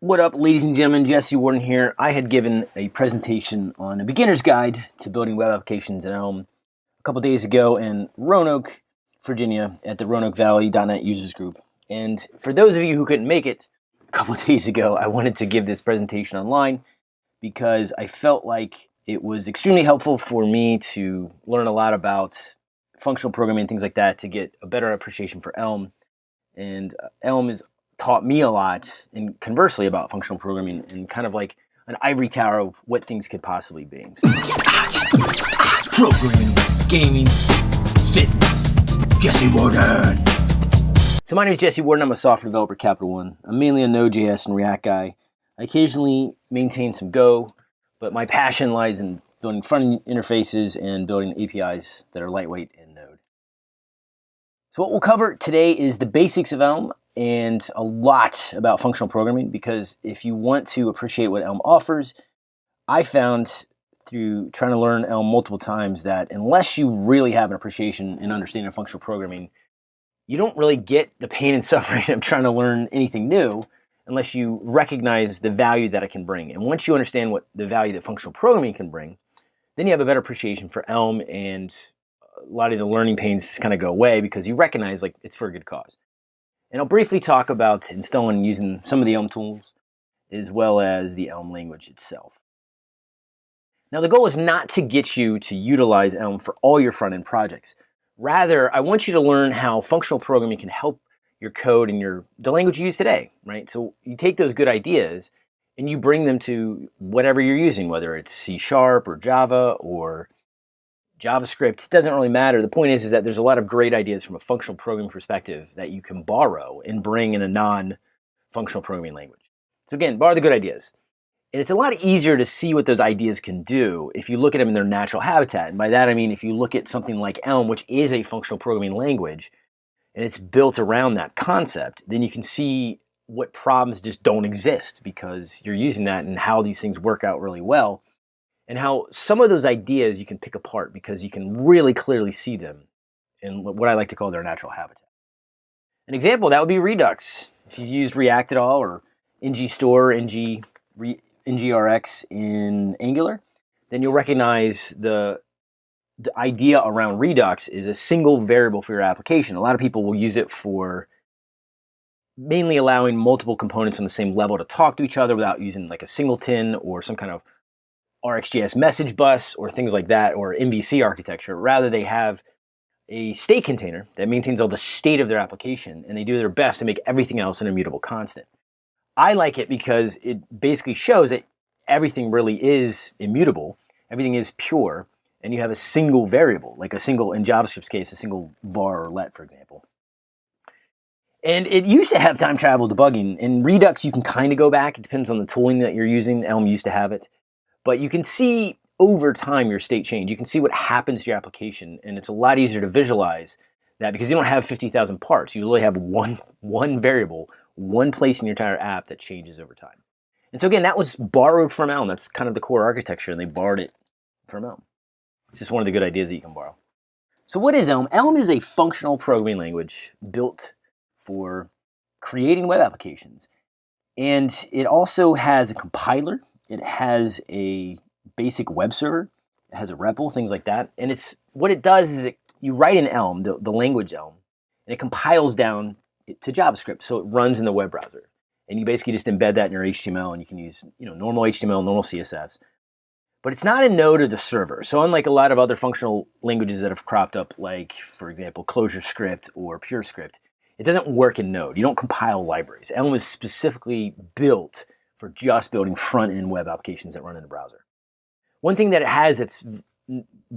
What up, ladies and gentlemen? Jesse Warden here. I had given a presentation on a beginner's guide to building web applications in Elm a couple days ago in Roanoke, Virginia, at the Roanoke Valley .NET users group. And for those of you who couldn't make it a couple days ago, I wanted to give this presentation online because I felt like it was extremely helpful for me to learn a lot about functional programming and things like that to get a better appreciation for Elm. And uh, Elm is taught me a lot, and conversely about functional programming, and kind of like an ivory tower of what things could possibly be. Programming, gaming, fitness. Jesse Warden. So my name is Jesse Warden. I'm a software developer at Capital One. I'm mainly a Node.js and React guy. I occasionally maintain some Go, but my passion lies in building front interfaces and building APIs that are lightweight Node. So what we'll cover today is the basics of Elm and a lot about functional programming because if you want to appreciate what Elm offers, I found through trying to learn Elm multiple times that unless you really have an appreciation and understanding of functional programming, you don't really get the pain and suffering of trying to learn anything new unless you recognize the value that it can bring. And once you understand what the value that functional programming can bring, then you have a better appreciation for Elm and a lot of the learning pains kind of go away because you recognize like it's for a good cause. And I'll briefly talk about installing and using some of the Elm tools as well as the Elm language itself. Now the goal is not to get you to utilize Elm for all your front-end projects. Rather, I want you to learn how functional programming can help your code and your the language you use today, right? So you take those good ideas and you bring them to whatever you're using, whether it's C Sharp or Java or JavaScript, doesn't really matter. The point is, is that there's a lot of great ideas from a functional programming perspective that you can borrow and bring in a non-functional programming language. So again, borrow the good ideas. And it's a lot easier to see what those ideas can do if you look at them in their natural habitat. And by that I mean if you look at something like Elm, which is a functional programming language, and it's built around that concept, then you can see what problems just don't exist because you're using that and how these things work out really well and how some of those ideas you can pick apart because you can really clearly see them in what I like to call their natural habitat. An example that would be Redux. If you've used React at all or ngStore, ng, ngrx in Angular, then you'll recognize the, the idea around Redux is a single variable for your application. A lot of people will use it for mainly allowing multiple components on the same level to talk to each other without using like a singleton or some kind of RxJS message bus or things like that or MVC architecture. Rather, they have a state container that maintains all the state of their application and they do their best to make everything else an immutable constant. I like it because it basically shows that everything really is immutable, everything is pure, and you have a single variable, like a single, in JavaScript's case, a single var or let, for example. And it used to have time travel debugging. In Redux, you can kind of go back. It depends on the tooling that you're using. Elm used to have it. But you can see over time your state change. You can see what happens to your application, and it's a lot easier to visualize that because you don't have 50,000 parts. You really have one, one variable, one place in your entire app that changes over time. And so again, that was borrowed from Elm. That's kind of the core architecture, and they borrowed it from Elm. It's just one of the good ideas that you can borrow. So what is Elm? Elm is a functional programming language built for creating web applications. And it also has a compiler it has a basic web server. It has a REPL, things like that. And it's what it does is it, you write in Elm, the, the language Elm, and it compiles down to JavaScript. So it runs in the web browser. And you basically just embed that in your HTML and you can use you know, normal HTML, normal CSS. But it's not in Node of the server. So unlike a lot of other functional languages that have cropped up, like, for example, ClojureScript or PureScript, it doesn't work in Node. You don't compile libraries. Elm is specifically built for just building front-end web applications that run in the browser. One thing that it has that's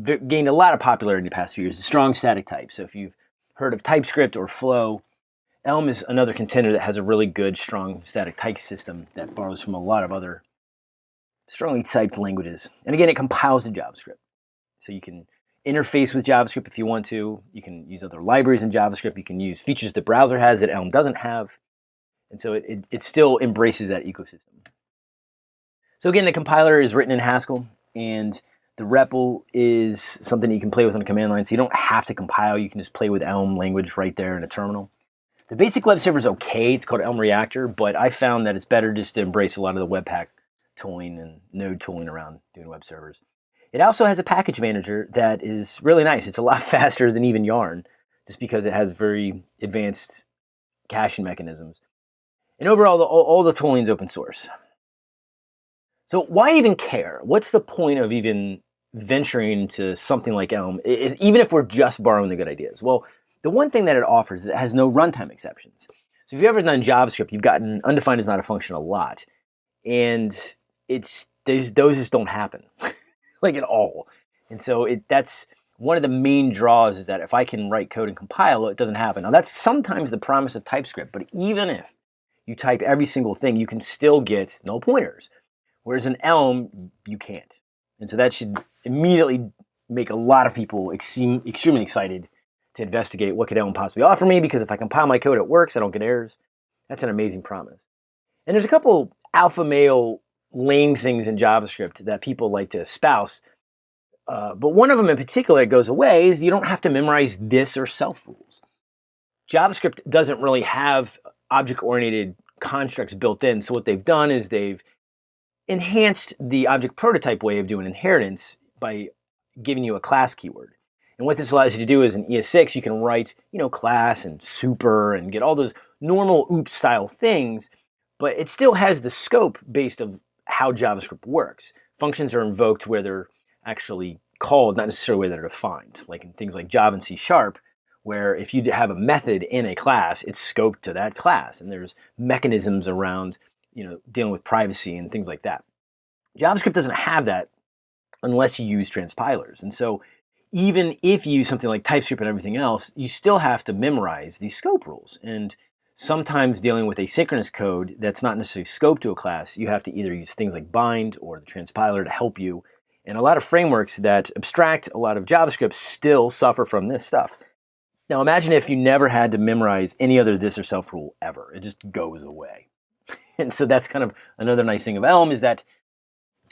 gained a lot of popularity in the past few years is strong static type. So if you've heard of TypeScript or Flow, Elm is another contender that has a really good, strong static type system that borrows from a lot of other strongly typed languages. And again, it compiles to JavaScript. So you can interface with JavaScript if you want to. You can use other libraries in JavaScript. You can use features the browser has that Elm doesn't have. And so it, it, it still embraces that ecosystem. So again, the compiler is written in Haskell and the REPL is something you can play with on a command line. So you don't have to compile. You can just play with Elm language right there in a terminal. The basic web server is okay. It's called Elm Reactor, but I found that it's better just to embrace a lot of the Webpack tooling and node tooling around doing web servers. It also has a package manager that is really nice. It's a lot faster than even Yarn, just because it has very advanced caching mechanisms. And overall, the, all, all the tooling is open source. So why even care? What's the point of even venturing into something like Elm, even if we're just borrowing the good ideas? Well, the one thing that it offers is it has no runtime exceptions. So if you've ever done JavaScript, you've gotten undefined is not a function a lot. And it's those those just don't happen. like at all. And so it, that's one of the main draws is that if I can write code and compile it, it doesn't happen. Now that's sometimes the promise of TypeScript, but even if you type every single thing, you can still get null pointers. Whereas in Elm, you can't. And so that should immediately make a lot of people extremely excited to investigate what could Elm possibly offer me because if I compile my code, it works, I don't get errors. That's an amazing promise. And there's a couple alpha male lame things in JavaScript that people like to espouse. Uh, but one of them in particular that goes away is you don't have to memorize this or self rules. JavaScript doesn't really have object-oriented constructs built in. So what they've done is they've enhanced the object prototype way of doing inheritance by giving you a class keyword. And what this allows you to do is in ES6, you can write, you know, class and super and get all those normal OOP style things, but it still has the scope based of how JavaScript works. Functions are invoked where they're actually called, not necessarily where they're defined, like in things like Java and C Sharp, where if you have a method in a class, it's scoped to that class. And there's mechanisms around you know, dealing with privacy and things like that. JavaScript doesn't have that unless you use transpilers. And so even if you use something like TypeScript and everything else, you still have to memorize these scope rules. And sometimes dealing with asynchronous code that's not necessarily scoped to a class, you have to either use things like bind or the transpiler to help you. And a lot of frameworks that abstract a lot of JavaScript still suffer from this stuff. Now imagine if you never had to memorize any other this or self rule ever. It just goes away. and so that's kind of another nice thing of Elm is that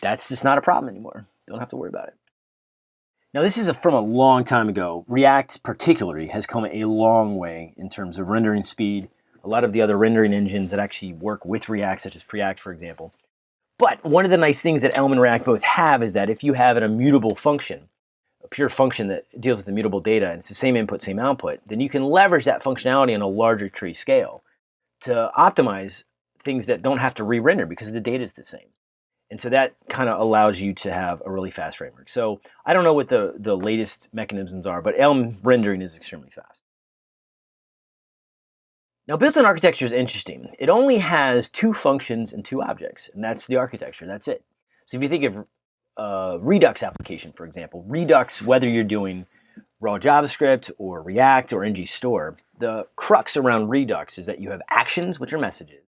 that's just not a problem anymore. Don't have to worry about it. Now this is a, from a long time ago. React particularly has come a long way in terms of rendering speed, a lot of the other rendering engines that actually work with React, such as Preact, for example. But one of the nice things that Elm and React both have is that if you have an immutable function, pure function that deals with immutable data, and it's the same input, same output, then you can leverage that functionality on a larger tree scale to optimize things that don't have to re-render because the data is the same. And so that kind of allows you to have a really fast framework. So I don't know what the, the latest mechanisms are, but Elm rendering is extremely fast. Now built-in architecture is interesting. It only has two functions and two objects, and that's the architecture, that's it. So if you think of a Redux application, for example, Redux, whether you're doing raw JavaScript or React or ngStore, the crux around Redux is that you have actions, which are messages.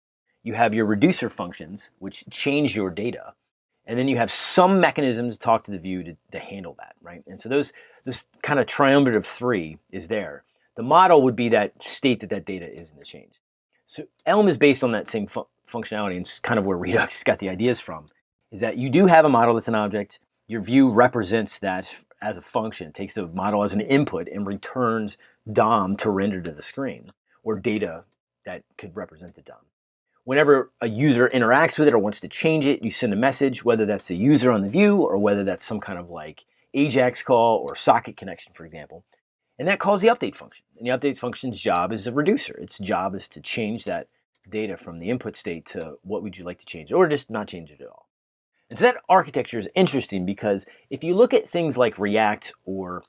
You have your reducer functions, which change your data. And then you have some mechanisms to talk to the view to, to handle that, right? And so those, this kind of triumvirate of three is there. The model would be that state that that data is in the change. So Elm is based on that same fu functionality and it's kind of where Redux got the ideas from, is that you do have a model that's an object, your view represents that as a function, it takes the model as an input and returns DOM to render to the screen, or data that could represent the DOM. Whenever a user interacts with it or wants to change it, you send a message, whether that's the user on the view or whether that's some kind of like AJAX call or socket connection, for example. And that calls the update function. And the update function's job is a reducer. Its job is to change that data from the input state to what would you like to change or just not change it at all. And so that architecture is interesting because if you look at things like React or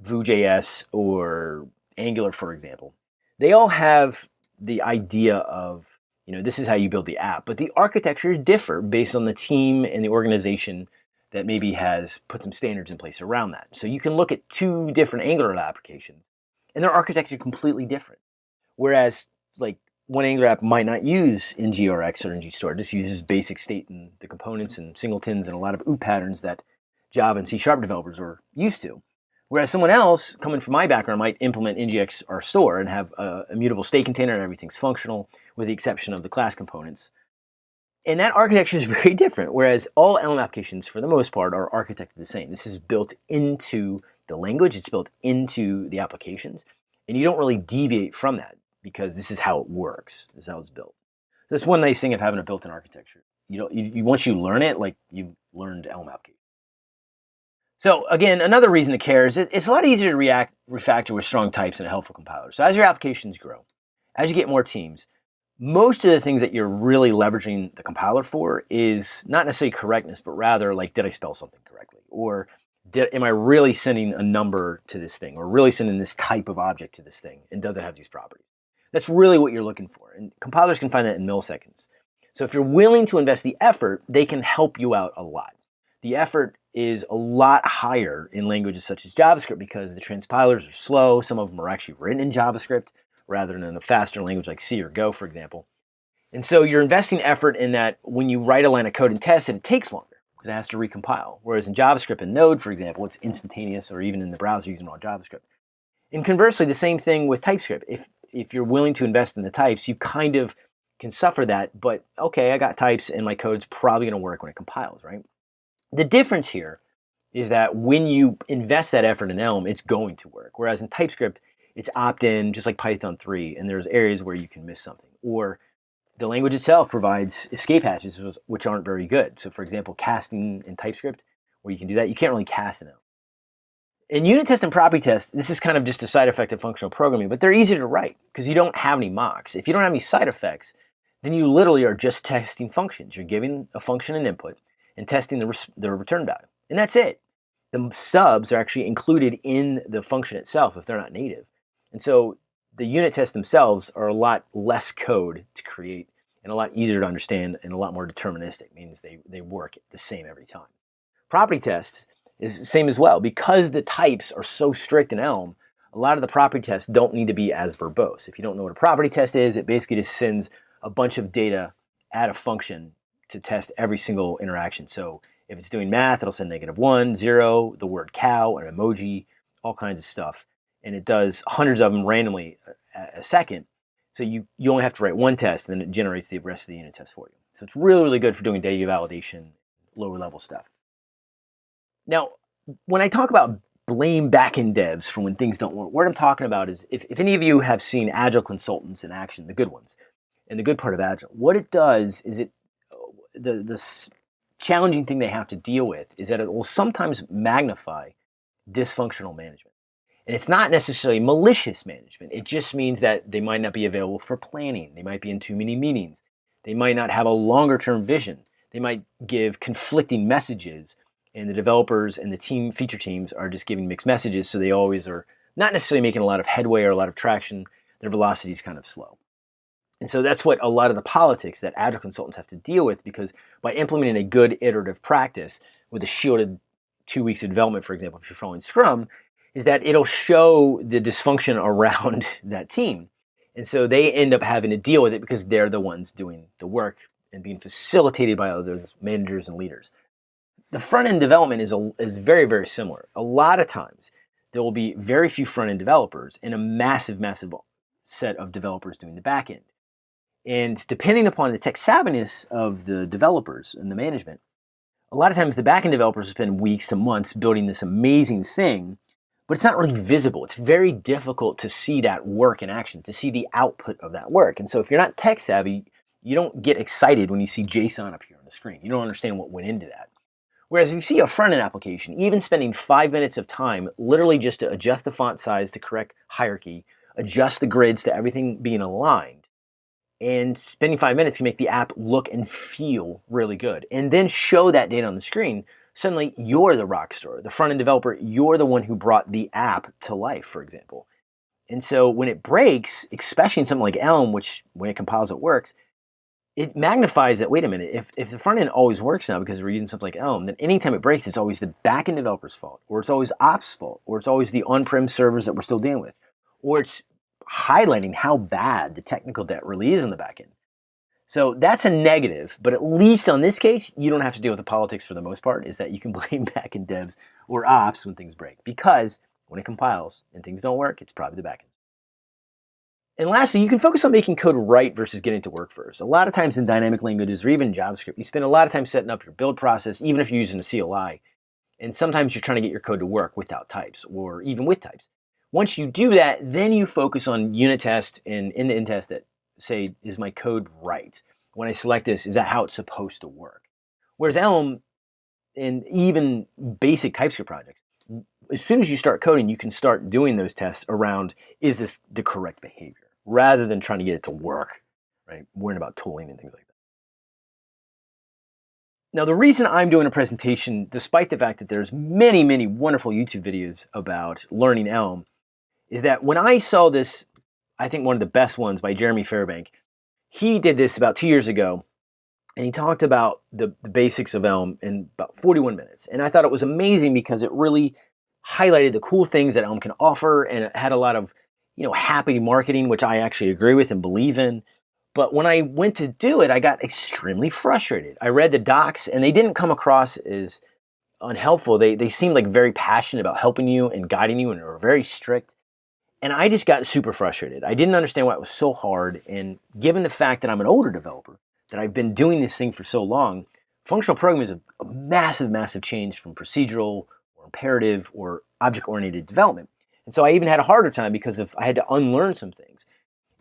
Vue.js or Angular, for example, they all have the idea of, you know, this is how you build the app, but the architectures differ based on the team and the organization that maybe has put some standards in place around that. So you can look at two different Angular applications and their architecture completely different. Whereas like one Angular app might not use NGRX or ngStore, it just uses basic state and the components and singletons and a lot of OOP patterns that Java and C Sharp developers are used to. Whereas someone else, coming from my background, might implement NGX or store and have a immutable state container and everything's functional with the exception of the class components. And that architecture is very different, whereas all Elm applications, for the most part, are architected the same. This is built into the language, it's built into the applications, and you don't really deviate from that. Because this is how it works. This is how it's built. That's one nice thing of having a built-in architecture. You know, you, you, once you learn it, like you've learned Elm application. So again, another reason to care is it, it's a lot easier to react refactor with strong types and a helpful compiler. So as your applications grow, as you get more teams, most of the things that you're really leveraging the compiler for is not necessarily correctness, but rather like, did I spell something correctly? Or did, am I really sending a number to this thing or really sending this type of object to this thing? And does it have these properties? That's really what you're looking for. And compilers can find that in milliseconds. So if you're willing to invest the effort, they can help you out a lot. The effort is a lot higher in languages such as JavaScript because the transpilers are slow. Some of them are actually written in JavaScript rather than in a faster language like C or Go, for example. And so you're investing effort in that when you write a line of code and test it, it takes longer because it has to recompile. Whereas in JavaScript and Node, for example, it's instantaneous or even in the browser using raw JavaScript. And conversely, the same thing with TypeScript. If, if you're willing to invest in the types, you kind of can suffer that, but okay, I got types and my code's probably gonna work when it compiles, right? The difference here is that when you invest that effort in Elm, it's going to work. Whereas in TypeScript, it's opt-in, just like Python 3, and there's areas where you can miss something. Or the language itself provides escape hatches, which aren't very good. So for example, casting in TypeScript, where you can do that, you can't really cast in Elm. In unit test and property test, this is kind of just a side effect of functional programming, but they're easy to write because you don't have any mocks. If you don't have any side effects, then you literally are just testing functions. You're giving a function an input and testing the, the return value. And that's it. The subs are actually included in the function itself if they're not native. And so the unit tests themselves are a lot less code to create and a lot easier to understand and a lot more deterministic, means they, they work the same every time. Property tests is the same as well. Because the types are so strict in Elm, a lot of the property tests don't need to be as verbose. If you don't know what a property test is, it basically just sends a bunch of data at a function to test every single interaction. So if it's doing math, it'll send negative one, zero, the word cow, an emoji, all kinds of stuff. And it does hundreds of them randomly a, a second. So you, you only have to write one test and then it generates the rest of the unit test for you. So it's really, really good for doing data validation, lower level stuff. Now, when I talk about blame backend devs for when things don't work, what I'm talking about is if, if any of you have seen Agile consultants in action, the good ones, and the good part of Agile, what it does is it, the, the challenging thing they have to deal with is that it will sometimes magnify dysfunctional management. And it's not necessarily malicious management. It just means that they might not be available for planning. They might be in too many meetings. They might not have a longer term vision. They might give conflicting messages and the developers and the team feature teams are just giving mixed messages. So they always are not necessarily making a lot of headway or a lot of traction. Their velocity is kind of slow. And so that's what a lot of the politics that Agile consultants have to deal with because by implementing a good iterative practice with a shielded two weeks of development, for example, if you're following Scrum, is that it'll show the dysfunction around that team. And so they end up having to deal with it because they're the ones doing the work and being facilitated by others, managers and leaders the front end development is, a, is very, very similar. A lot of times there will be very few front end developers and a massive, massive set of developers doing the back end. And depending upon the tech savviness of the developers and the management, a lot of times the backend developers spend weeks to months building this amazing thing, but it's not really visible. It's very difficult to see that work in action, to see the output of that work. And so if you're not tech savvy, you don't get excited when you see JSON appear on the screen. You don't understand what went into that. Whereas if you see a front-end application, even spending five minutes of time literally just to adjust the font size to correct hierarchy, adjust the grids to everything being aligned, and spending five minutes can make the app look and feel really good. And then show that data on the screen, suddenly you're the rock star, the front-end developer, you're the one who brought the app to life, for example. And so when it breaks, especially in something like Elm, which when it compiles it works, it magnifies that, wait a minute, if, if the front end always works now because we're using something like Elm, then anytime it breaks, it's always the backend developer's fault, or it's always ops fault, or it's always the on-prem servers that we're still dealing with, or it's highlighting how bad the technical debt really is in the backend. So that's a negative, but at least on this case, you don't have to deal with the politics for the most part, is that you can blame backend devs or ops when things break, because when it compiles and things don't work, it's probably the backend. And lastly, you can focus on making code right versus getting to work first. A lot of times in dynamic languages or even JavaScript, you spend a lot of time setting up your build process, even if you're using a CLI. And sometimes you're trying to get your code to work without types or even with types. Once you do that, then you focus on unit test and in the in test that say, is my code right? When I select this, is that how it's supposed to work? Whereas Elm and even basic TypeScript projects, as soon as you start coding, you can start doing those tests around, is this the correct behavior? Rather than trying to get it to work, right? Worrying about tooling and things like that. Now, the reason I'm doing a presentation, despite the fact that there's many, many wonderful YouTube videos about learning Elm, is that when I saw this, I think one of the best ones by Jeremy Fairbank, he did this about two years ago, and he talked about the, the basics of Elm in about 41 minutes. And I thought it was amazing because it really highlighted the cool things that Elm can offer, and it had a lot of, you know, happy marketing, which I actually agree with and believe in. But when I went to do it, I got extremely frustrated. I read the docs and they didn't come across as unhelpful. They, they seemed like very passionate about helping you and guiding you and were very strict. And I just got super frustrated. I didn't understand why it was so hard. And given the fact that I'm an older developer, that I've been doing this thing for so long, functional programming is a, a massive, massive change from procedural or imperative or object-oriented development. And so I even had a harder time because of I had to unlearn some things.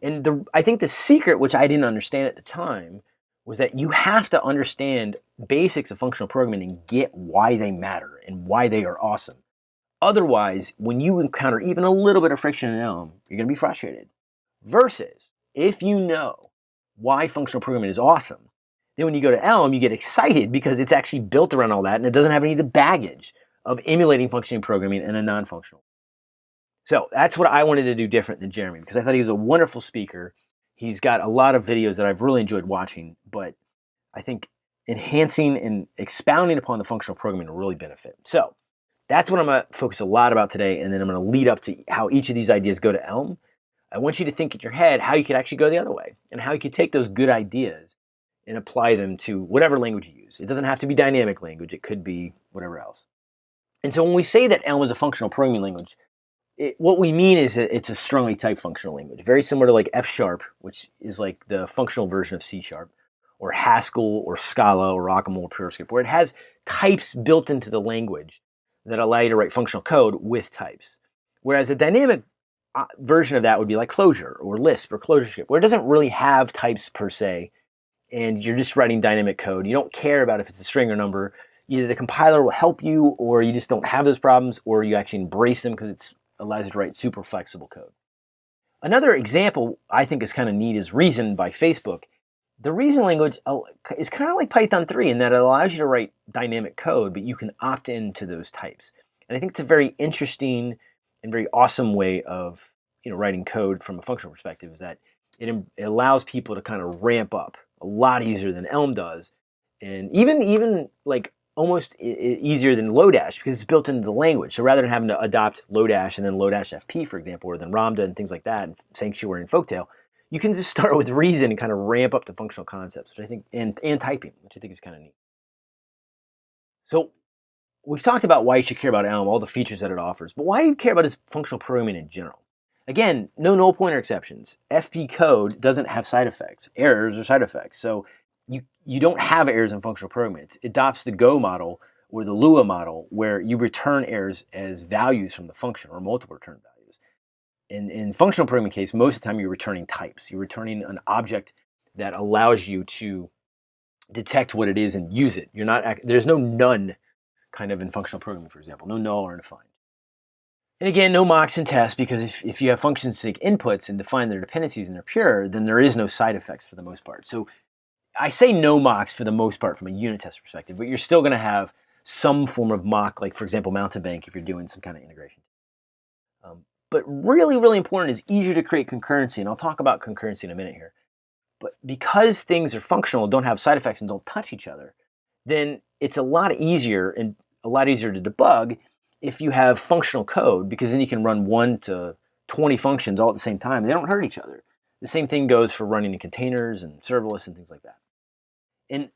And the, I think the secret, which I didn't understand at the time, was that you have to understand basics of functional programming and get why they matter and why they are awesome. Otherwise, when you encounter even a little bit of friction in Elm, you're going to be frustrated. Versus, if you know why functional programming is awesome, then when you go to Elm, you get excited because it's actually built around all that and it doesn't have any of the baggage of emulating functioning programming in a non-functional so that's what I wanted to do different than Jeremy because I thought he was a wonderful speaker. He's got a lot of videos that I've really enjoyed watching, but I think enhancing and expounding upon the functional programming will really benefit. So that's what I'm going to focus a lot about today, and then I'm going to lead up to how each of these ideas go to Elm. I want you to think in your head how you could actually go the other way and how you could take those good ideas and apply them to whatever language you use. It doesn't have to be dynamic language. It could be whatever else. And so when we say that Elm is a functional programming language, it, what we mean is that it's a strongly typed functional language, very similar to like F sharp, which is like the functional version of C sharp, or Haskell, or Scala, or OCaml, or PureScript, where it has types built into the language that allow you to write functional code with types. Whereas a dynamic uh, version of that would be like Clojure or Lisp or ClojureScript, where it doesn't really have types per se, and you're just writing dynamic code. You don't care about if it's a string or number. Either the compiler will help you, or you just don't have those problems, or you actually embrace them because it's allows you to write super flexible code. Another example I think is kind of neat is Reason by Facebook. The Reason language uh, is kind of like Python 3 in that it allows you to write dynamic code, but you can opt into those types. And I think it's a very interesting and very awesome way of you know, writing code from a functional perspective is that it, it allows people to kind of ramp up a lot easier than Elm does. And even, even like almost easier than Lodash because it's built into the language. So rather than having to adopt Lodash and then Lodash FP, for example, or then Ramda and things like that, and Sanctuary and Folktale, you can just start with Reason and kind of ramp up the functional concepts, which I think, and, and typing, which I think is kind of neat. So we've talked about why you should care about Elm, all the features that it offers, but why you care about its functional programming in general? Again, no null pointer exceptions. FP code doesn't have side effects, errors or side effects. So you, you don't have errors in functional programming. It adopts the Go model or the Lua model where you return errors as values from the function or multiple return values. In, in functional programming case, most of the time you're returning types. You're returning an object that allows you to detect what it is and use it. You're not, there's no none kind of in functional programming, for example, no null or undefined. And again, no mocks and tests because if, if you have functions take inputs and define their dependencies and they're pure, then there is no side effects for the most part. So I say no mocks for the most part from a unit test perspective, but you're still going to have some form of mock, like for example, Mountebank if you're doing some kind of integration. Um, but really, really important is easier to create concurrency, and I'll talk about concurrency in a minute here. But because things are functional, don't have side effects, and don't touch each other, then it's a lot easier and a lot easier to debug if you have functional code, because then you can run one to 20 functions all at the same time. They don't hurt each other. The same thing goes for running in containers and serverless and things like that. And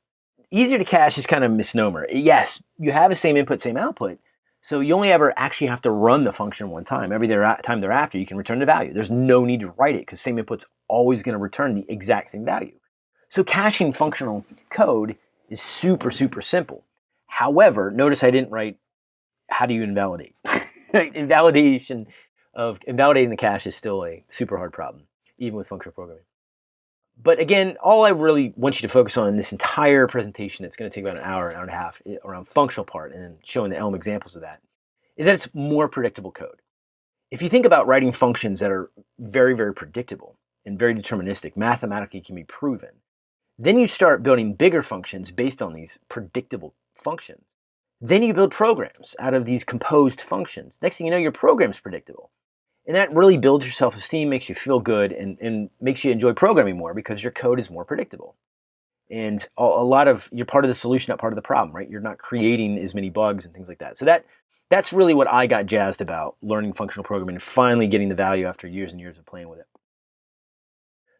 easier to cache is kind of a misnomer. Yes, you have the same input, same output, so you only ever actually have to run the function one time. Every time thereafter, you can return the value. There's no need to write it because same input's always going to return the exact same value. So caching functional code is super, super simple. However, notice I didn't write how do you invalidate. Invalidation of invalidating the cache is still a super hard problem, even with functional programming. But again, all I really want you to focus on in this entire presentation, it's going to take about an hour, an hour and a half, eh, around functional part and showing the Elm examples of that, is that it's more predictable code. If you think about writing functions that are very, very predictable and very deterministic, mathematically can be proven, then you start building bigger functions based on these predictable functions. Then you build programs out of these composed functions. Next thing you know, your program's predictable. And that really builds your self-esteem, makes you feel good, and, and makes you enjoy programming more because your code is more predictable. And a, a lot of, you're part of the solution, not part of the problem, right? You're not creating as many bugs and things like that. So that that's really what I got jazzed about, learning functional programming and finally getting the value after years and years of playing with it.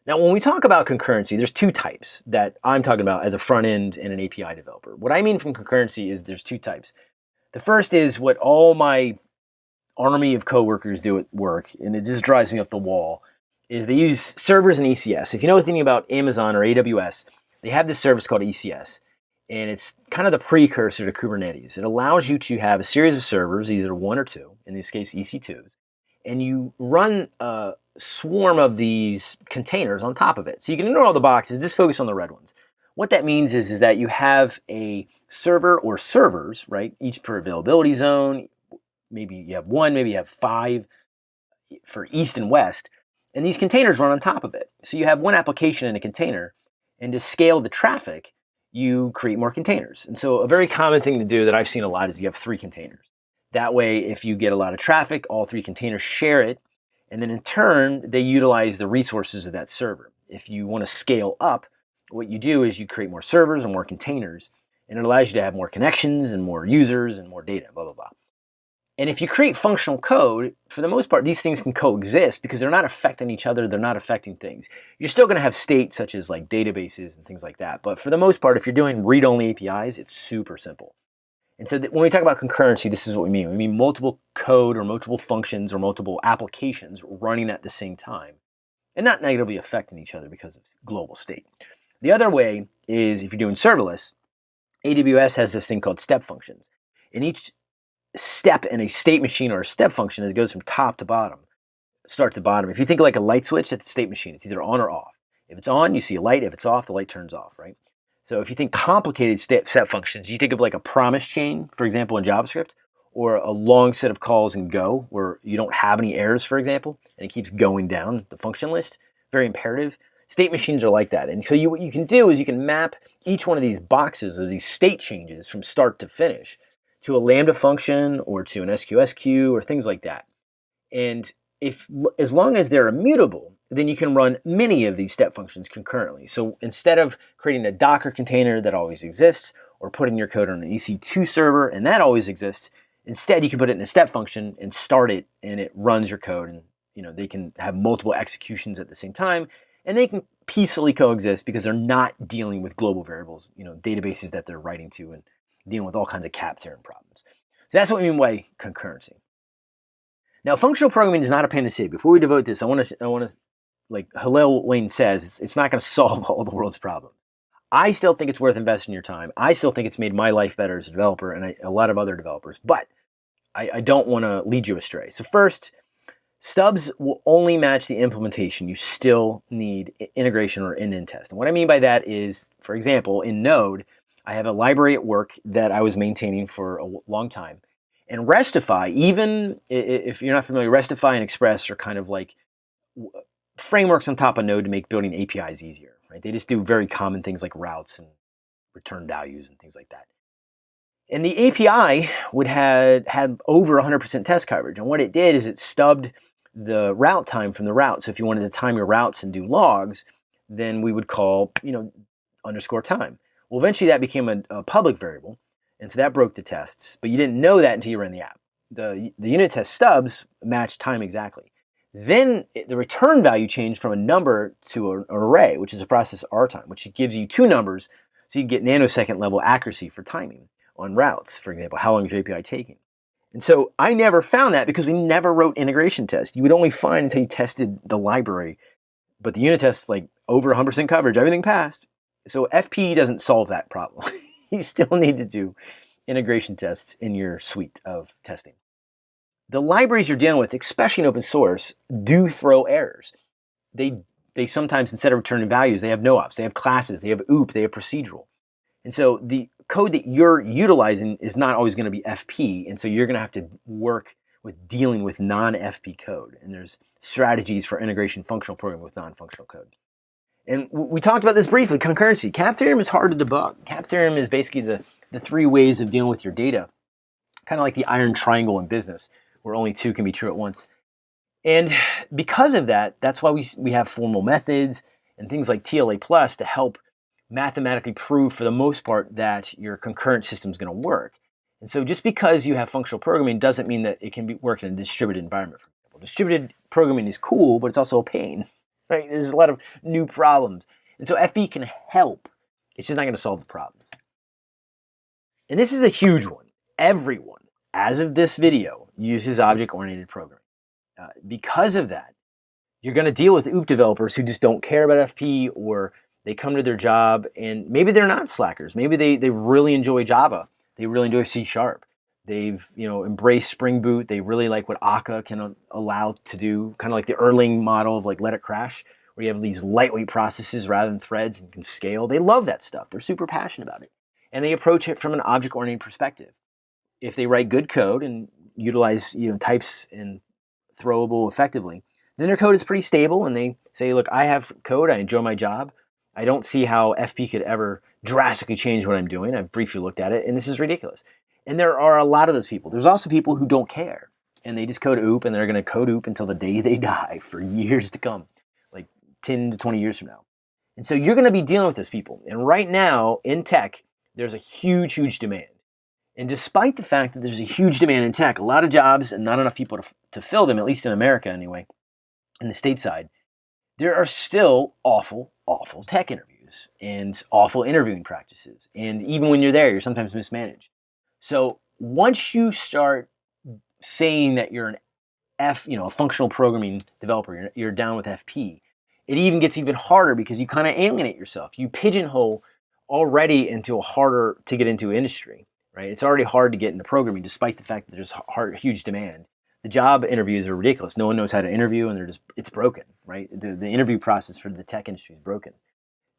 Now, when we talk about concurrency, there's two types that I'm talking about as a front end and an API developer. What I mean from concurrency is there's two types. The first is what all my army of coworkers do at work, and it just drives me up the wall, is they use servers and ECS. If you know anything about Amazon or AWS, they have this service called ECS, and it's kind of the precursor to Kubernetes. It allows you to have a series of servers, either one or two, in this case EC2s, and you run a swarm of these containers on top of it. So you can ignore all the boxes, just focus on the red ones. What that means is, is that you have a server or servers, right, each per availability zone, maybe you have one, maybe you have five eh, for east and west, and these containers run on top of it. So you have one application in a container, and to scale the traffic, you create more containers. And so a very common thing to do that I've seen a lot is you have three containers. That way, if you get a lot of traffic, all three containers share it, and then in turn, they utilize the resources of that server. If you want to scale up, what you do is you create more servers and more containers, and it allows you to have more connections and more users and more data, blah, blah, blah. And if you create functional code, for the most part, these things can coexist because they're not affecting each other, they're not affecting things. You're still going to have state such as like databases and things like that. But for the most part, if you're doing read-only APIs, it's super simple. And so when we talk about concurrency, this is what we mean. We mean multiple code or multiple functions or multiple applications running at the same time and not negatively affecting each other because of global state. The other way is if you're doing serverless, AWS has this thing called step functions. And each step in a state machine or a step function is it goes from top to bottom, start to bottom. If you think like a light switch at the state machine, it's either on or off. If it's on, you see a light. If it's off, the light turns off, right? So if you think complicated step, step functions, you think of like a promise chain, for example, in JavaScript, or a long set of calls in Go where you don't have any errors, for example, and it keeps going down the function list, very imperative. State machines are like that. And so you, what you can do is you can map each one of these boxes or these state changes from start to finish to a Lambda function or to an SQS queue or things like that. And if as long as they're immutable, then you can run many of these step functions concurrently. So instead of creating a Docker container that always exists or putting your code on an EC2 server and that always exists, instead you can put it in a step function and start it and it runs your code and you know they can have multiple executions at the same time and they can peacefully coexist because they're not dealing with global variables, you know, databases that they're writing to and dealing with all kinds of CAP theorem problems. So that's what we mean by concurrency. Now, functional programming is not a panacea. Before we devote this, I want to, I want to, like Hillel Wayne says, it's, it's not going to solve all the world's problems. I still think it's worth investing your time. I still think it's made my life better as a developer and I, a lot of other developers, but I, I don't want to lead you astray. So first, stubs will only match the implementation. You still need integration or end-to-end test. And what I mean by that is, for example, in Node, I have a library at work that I was maintaining for a long time. And Restify, even if you're not familiar, Restify and Express are kind of like frameworks on top of Node to make building APIs easier. Right? They just do very common things like routes and return values and things like that. And the API would have had over 100% test coverage. And what it did is it stubbed the route time from the route. So if you wanted to time your routes and do logs, then we would call, you know, underscore time. Well, eventually that became a, a, public variable, and so that broke the tests, but you didn't know that until you ran the app. The, the unit test stubs matched time exactly. Then the return value changed from a number to an array, which is a process R time, which gives you two numbers, so you get nanosecond level accuracy for timing on routes, for example, how long is your API taking? And so I never found that because we never wrote integration tests. You would only find until you tested the library, but the unit tests like over 100% coverage, everything passed. So FP doesn't solve that problem. you still need to do integration tests in your suite of testing. the libraries you're dealing with, especially in open source, do throw errors. They they sometimes instead of returning values, they have no ops, they have classes, they have OOP, they have procedural. And so the code that you're utilizing is not always going to be FP, and so you're going to have to work with dealing with non-FP code. And there's strategies for integration functional programming with non-functional code. And we talked about this briefly, concurrency. CAP theorem is hard to debug. CAP theorem is basically the, the three ways of dealing with your data, kind of like the iron triangle in business, where only two can be true at once. And because of that, that's why we, we have formal methods and things like TLA plus to help mathematically prove for the most part that your concurrent system is going to work. And so just because you have functional programming doesn't mean that it can be work in a distributed environment, for example. Distributed programming is cool, but it's also a pain right? There's a lot of new problems. And so FP can help. It's just not going to solve the problems. And this is a huge one. Everyone, as of this video, uses object-oriented programming. Uh, because of that, you're going to deal with OOP developers who just don't care about FP or they come to their job and maybe they're not slackers. Maybe they, they really enjoy Java. They really enjoy C Sharp. They've you know embraced Spring Boot. They really like what Akka can allow to do, kind of like the Erlang model of like let it crash, where you have these lightweight processes rather than threads and can scale. They love that stuff. They're super passionate about it. And they approach it from an object-oriented perspective. If they write good code and utilize you know types and throwable effectively, then their code is pretty stable and they say, look, I have code, I enjoy my job. I don't see how FP could ever drastically change what I'm doing. I've briefly looked at it and this is ridiculous. And there are a lot of those people. There's also people who don't care and they just code OOP and they're going to code OOP until the day they die for years to come, like 10 to 20 years from now. And so you're going to be dealing with those people. And right now in tech, there's a huge, huge demand. And despite the fact that there's a huge demand in tech, a lot of jobs and not enough people to, to fill them, at least in America anyway, in the stateside, there are still awful, awful tech interviews and awful interviewing practices. And even when you're there, you're sometimes mismanaged. So once you start saying that you're an F, you know, a functional programming developer, you're, you're down with FP, it even gets even harder because you kind of alienate yourself. You pigeonhole already into a harder to get into industry, right? It's already hard to get into programming despite the fact that there's hard, huge demand. The job interviews are ridiculous. No one knows how to interview and they're just, it's broken, right? The, the interview process for the tech industry is broken.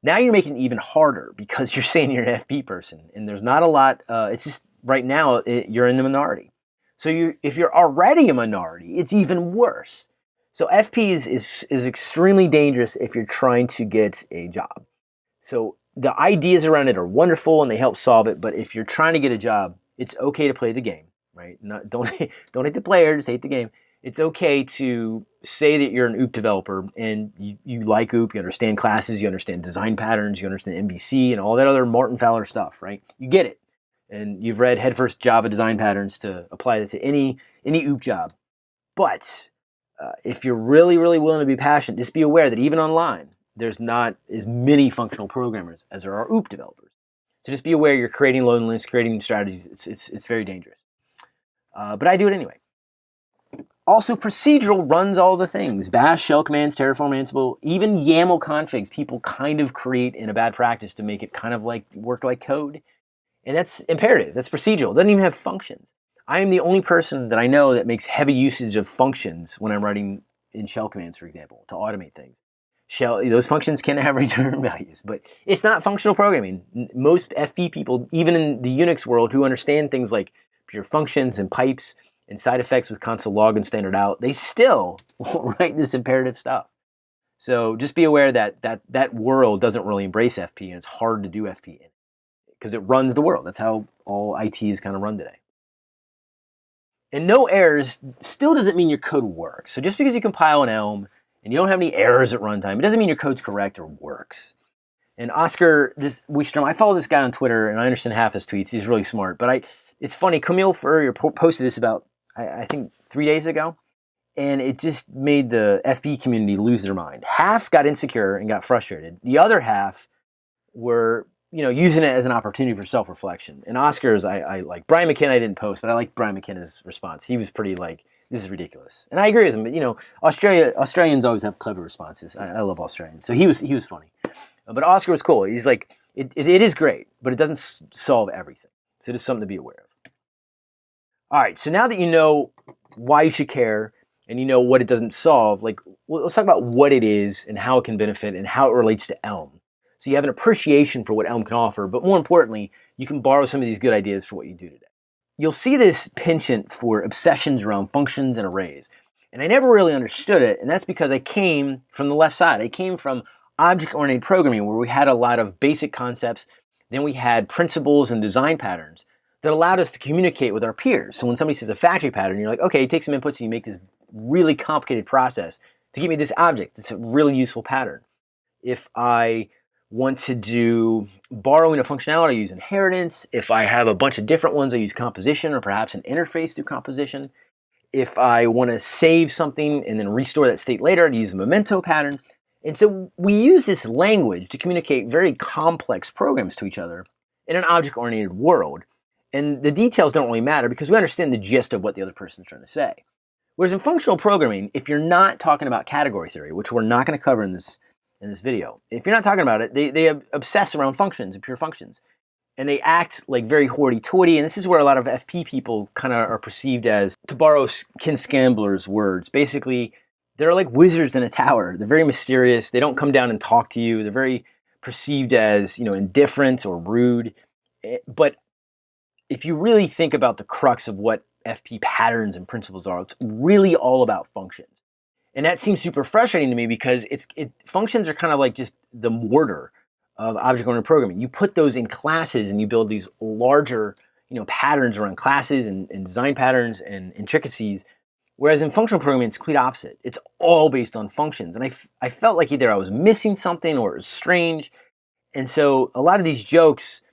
Now you're making it even harder because you're saying you're an FP person and there's not a lot, uh, it's just right now it, you're in the minority. So you, if you're already a minority, it's even worse. So FP is, is, is extremely dangerous if you're trying to get a job. So the ideas around it are wonderful and they help solve it, but if you're trying to get a job, it's okay to play the game, right? Not, don't, don't hate the player, just hate the game. It's okay to say that you're an OOP developer and you, you like OOP, you understand classes, you understand design patterns, you understand MVC and all that other Martin Fowler stuff, right? You get it and you've read headfirst Java design patterns to apply that to any any OOP job. But uh, if you're really, really willing to be passionate, just be aware that even online, there's not as many functional programmers as there are OOP developers. So just be aware you're creating loneliness, creating strategies. It's, it's, it's very dangerous. Uh, but I do it anyway. Also, procedural runs all the things. Bash, shell commands, Terraform, Ansible, even YAML configs people kind of create in a bad practice to make it kind of like work like code. And that's imperative, that's procedural, it doesn't even have functions. I am the only person that I know that makes heavy usage of functions when I'm writing in shell commands, for example, to automate things. Shell, those functions can have return values, but it's not functional programming. Most FP people, even in the Unix world, who understand things like pure functions and pipes and side effects with console log and standard out, they still write this imperative stuff. So just be aware that that, that world doesn't really embrace FP and it's hard to do FP in because it runs the world. That's how all ITs kind of run today. And no errors still doesn't mean your code works. So just because you compile an Elm and you don't have any errors at runtime, it doesn't mean your code's correct or works. And Oskar this Wickstrom, I follow this guy on Twitter and I understand half his tweets. He's really smart. But I, it's funny, Camille Furrier posted this about, I, I think, three days ago. And it just made the FP community lose their mind. Half got insecure and got frustrated. The other half were you know, using it as an opportunity for self-reflection. And Oskars, I, I like Brian McKenna. I didn't post, but I like Brian McKenna's response. He was pretty like, "This is ridiculous," and I agree with him. But you know, Australia Australians always have clever responses. I, I love Australians, so he was he was funny. But Oskar was cool. He's like, it, it, it is great, but it doesn't solve everything. So it is something to be aware of. All right, so now that you know why you should care and you know what it doesn't solve, like let's talk about what it is and how it can benefit and how it relates to Elm. So you have an appreciation for what Elm can offer, but more importantly, you can borrow some of these good ideas for what you do today. You'll see this penchant for obsessions around functions and arrays. And I never really understood it, and that's because I came from the left side. I came from object-oriented programming where we had a lot of basic concepts, then we had principles and design patterns that allowed us to communicate with our peers. So when somebody says a factory pattern, you're like, okay, take some inputs and you make this really complicated process to give me this object. It's a really useful pattern. If I want to do borrowing a functionality, I use inheritance. If I have a bunch of different ones, I use composition or perhaps an interface through composition. If I want to save something and then restore that state later, I'd use a memento pattern. And so we use this language to communicate very complex programs to each other in an object-oriented world. And the details don't really matter because we understand the gist of what the other person is trying to say. Whereas in functional programming, if you're not talking about category theory, which we're not going to cover in this, in this video, if you're not talking about it, they, they obsess around functions and pure functions. And they act like very hoity-toity, and this is where a lot of FP people kind of are perceived as, to borrow Ken Scambler's words, basically, they're like wizards in a tower. They're very mysterious. They don't come down and talk to you. They're very perceived as, you know, indifferent or rude. Eh, but if you really think about the crux of what FP patterns and principles are, it's really all about functions. And that seems super frustrating to me because it's it, functions are kind of like just the mortar of object-oriented programming. You put those in classes and you build these larger you know, patterns around classes and, and design patterns and intricacies. Whereas in functional programming, it's complete opposite. It's all based on functions. And I, I felt like either I was missing something or it was strange. And so a lot of these jokes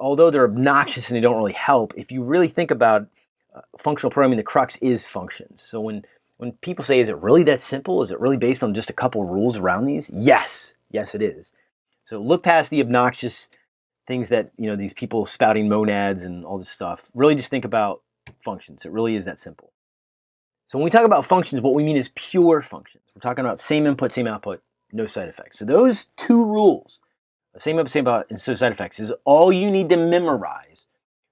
although they're obnoxious and they don't really help, if you really think about uh, functional programming, the crux is functions. So when, when people say, is it really that simple? Is it really based on just a couple rules around these? Yes, yes it is. So look past the obnoxious things that, you know, these people spouting monads and all this stuff. Really just think about functions. It really is that simple. So when we talk about functions, what we mean is pure functions. We're talking about same input, same output, no side effects. So those two rules same input, same output, and so side effects is all you need to memorize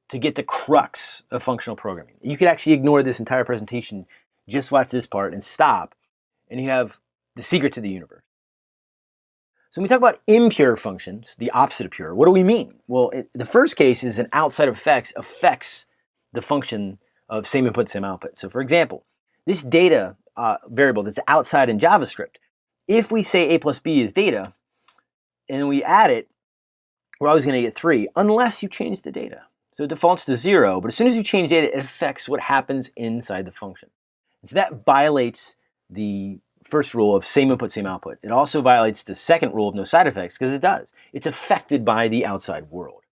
to get the crux of functional programming. You could actually ignore this entire presentation, just watch this part and stop, and you have the secret to the universe. So when we talk about impure functions, the opposite of pure, what do we mean? Well, it, the first case is an outside effects affects the function of same input, same output. So for example, this data uh, variable that's outside in JavaScript, if we say a plus b is data, and we add it, we're always going to get 3 unless you change the data. So it defaults to 0, but as soon as you change data, it affects what happens inside the function. So that violates the first rule of same input, same output. It also violates the second rule of no side effects because it does. It's affected by the outside world.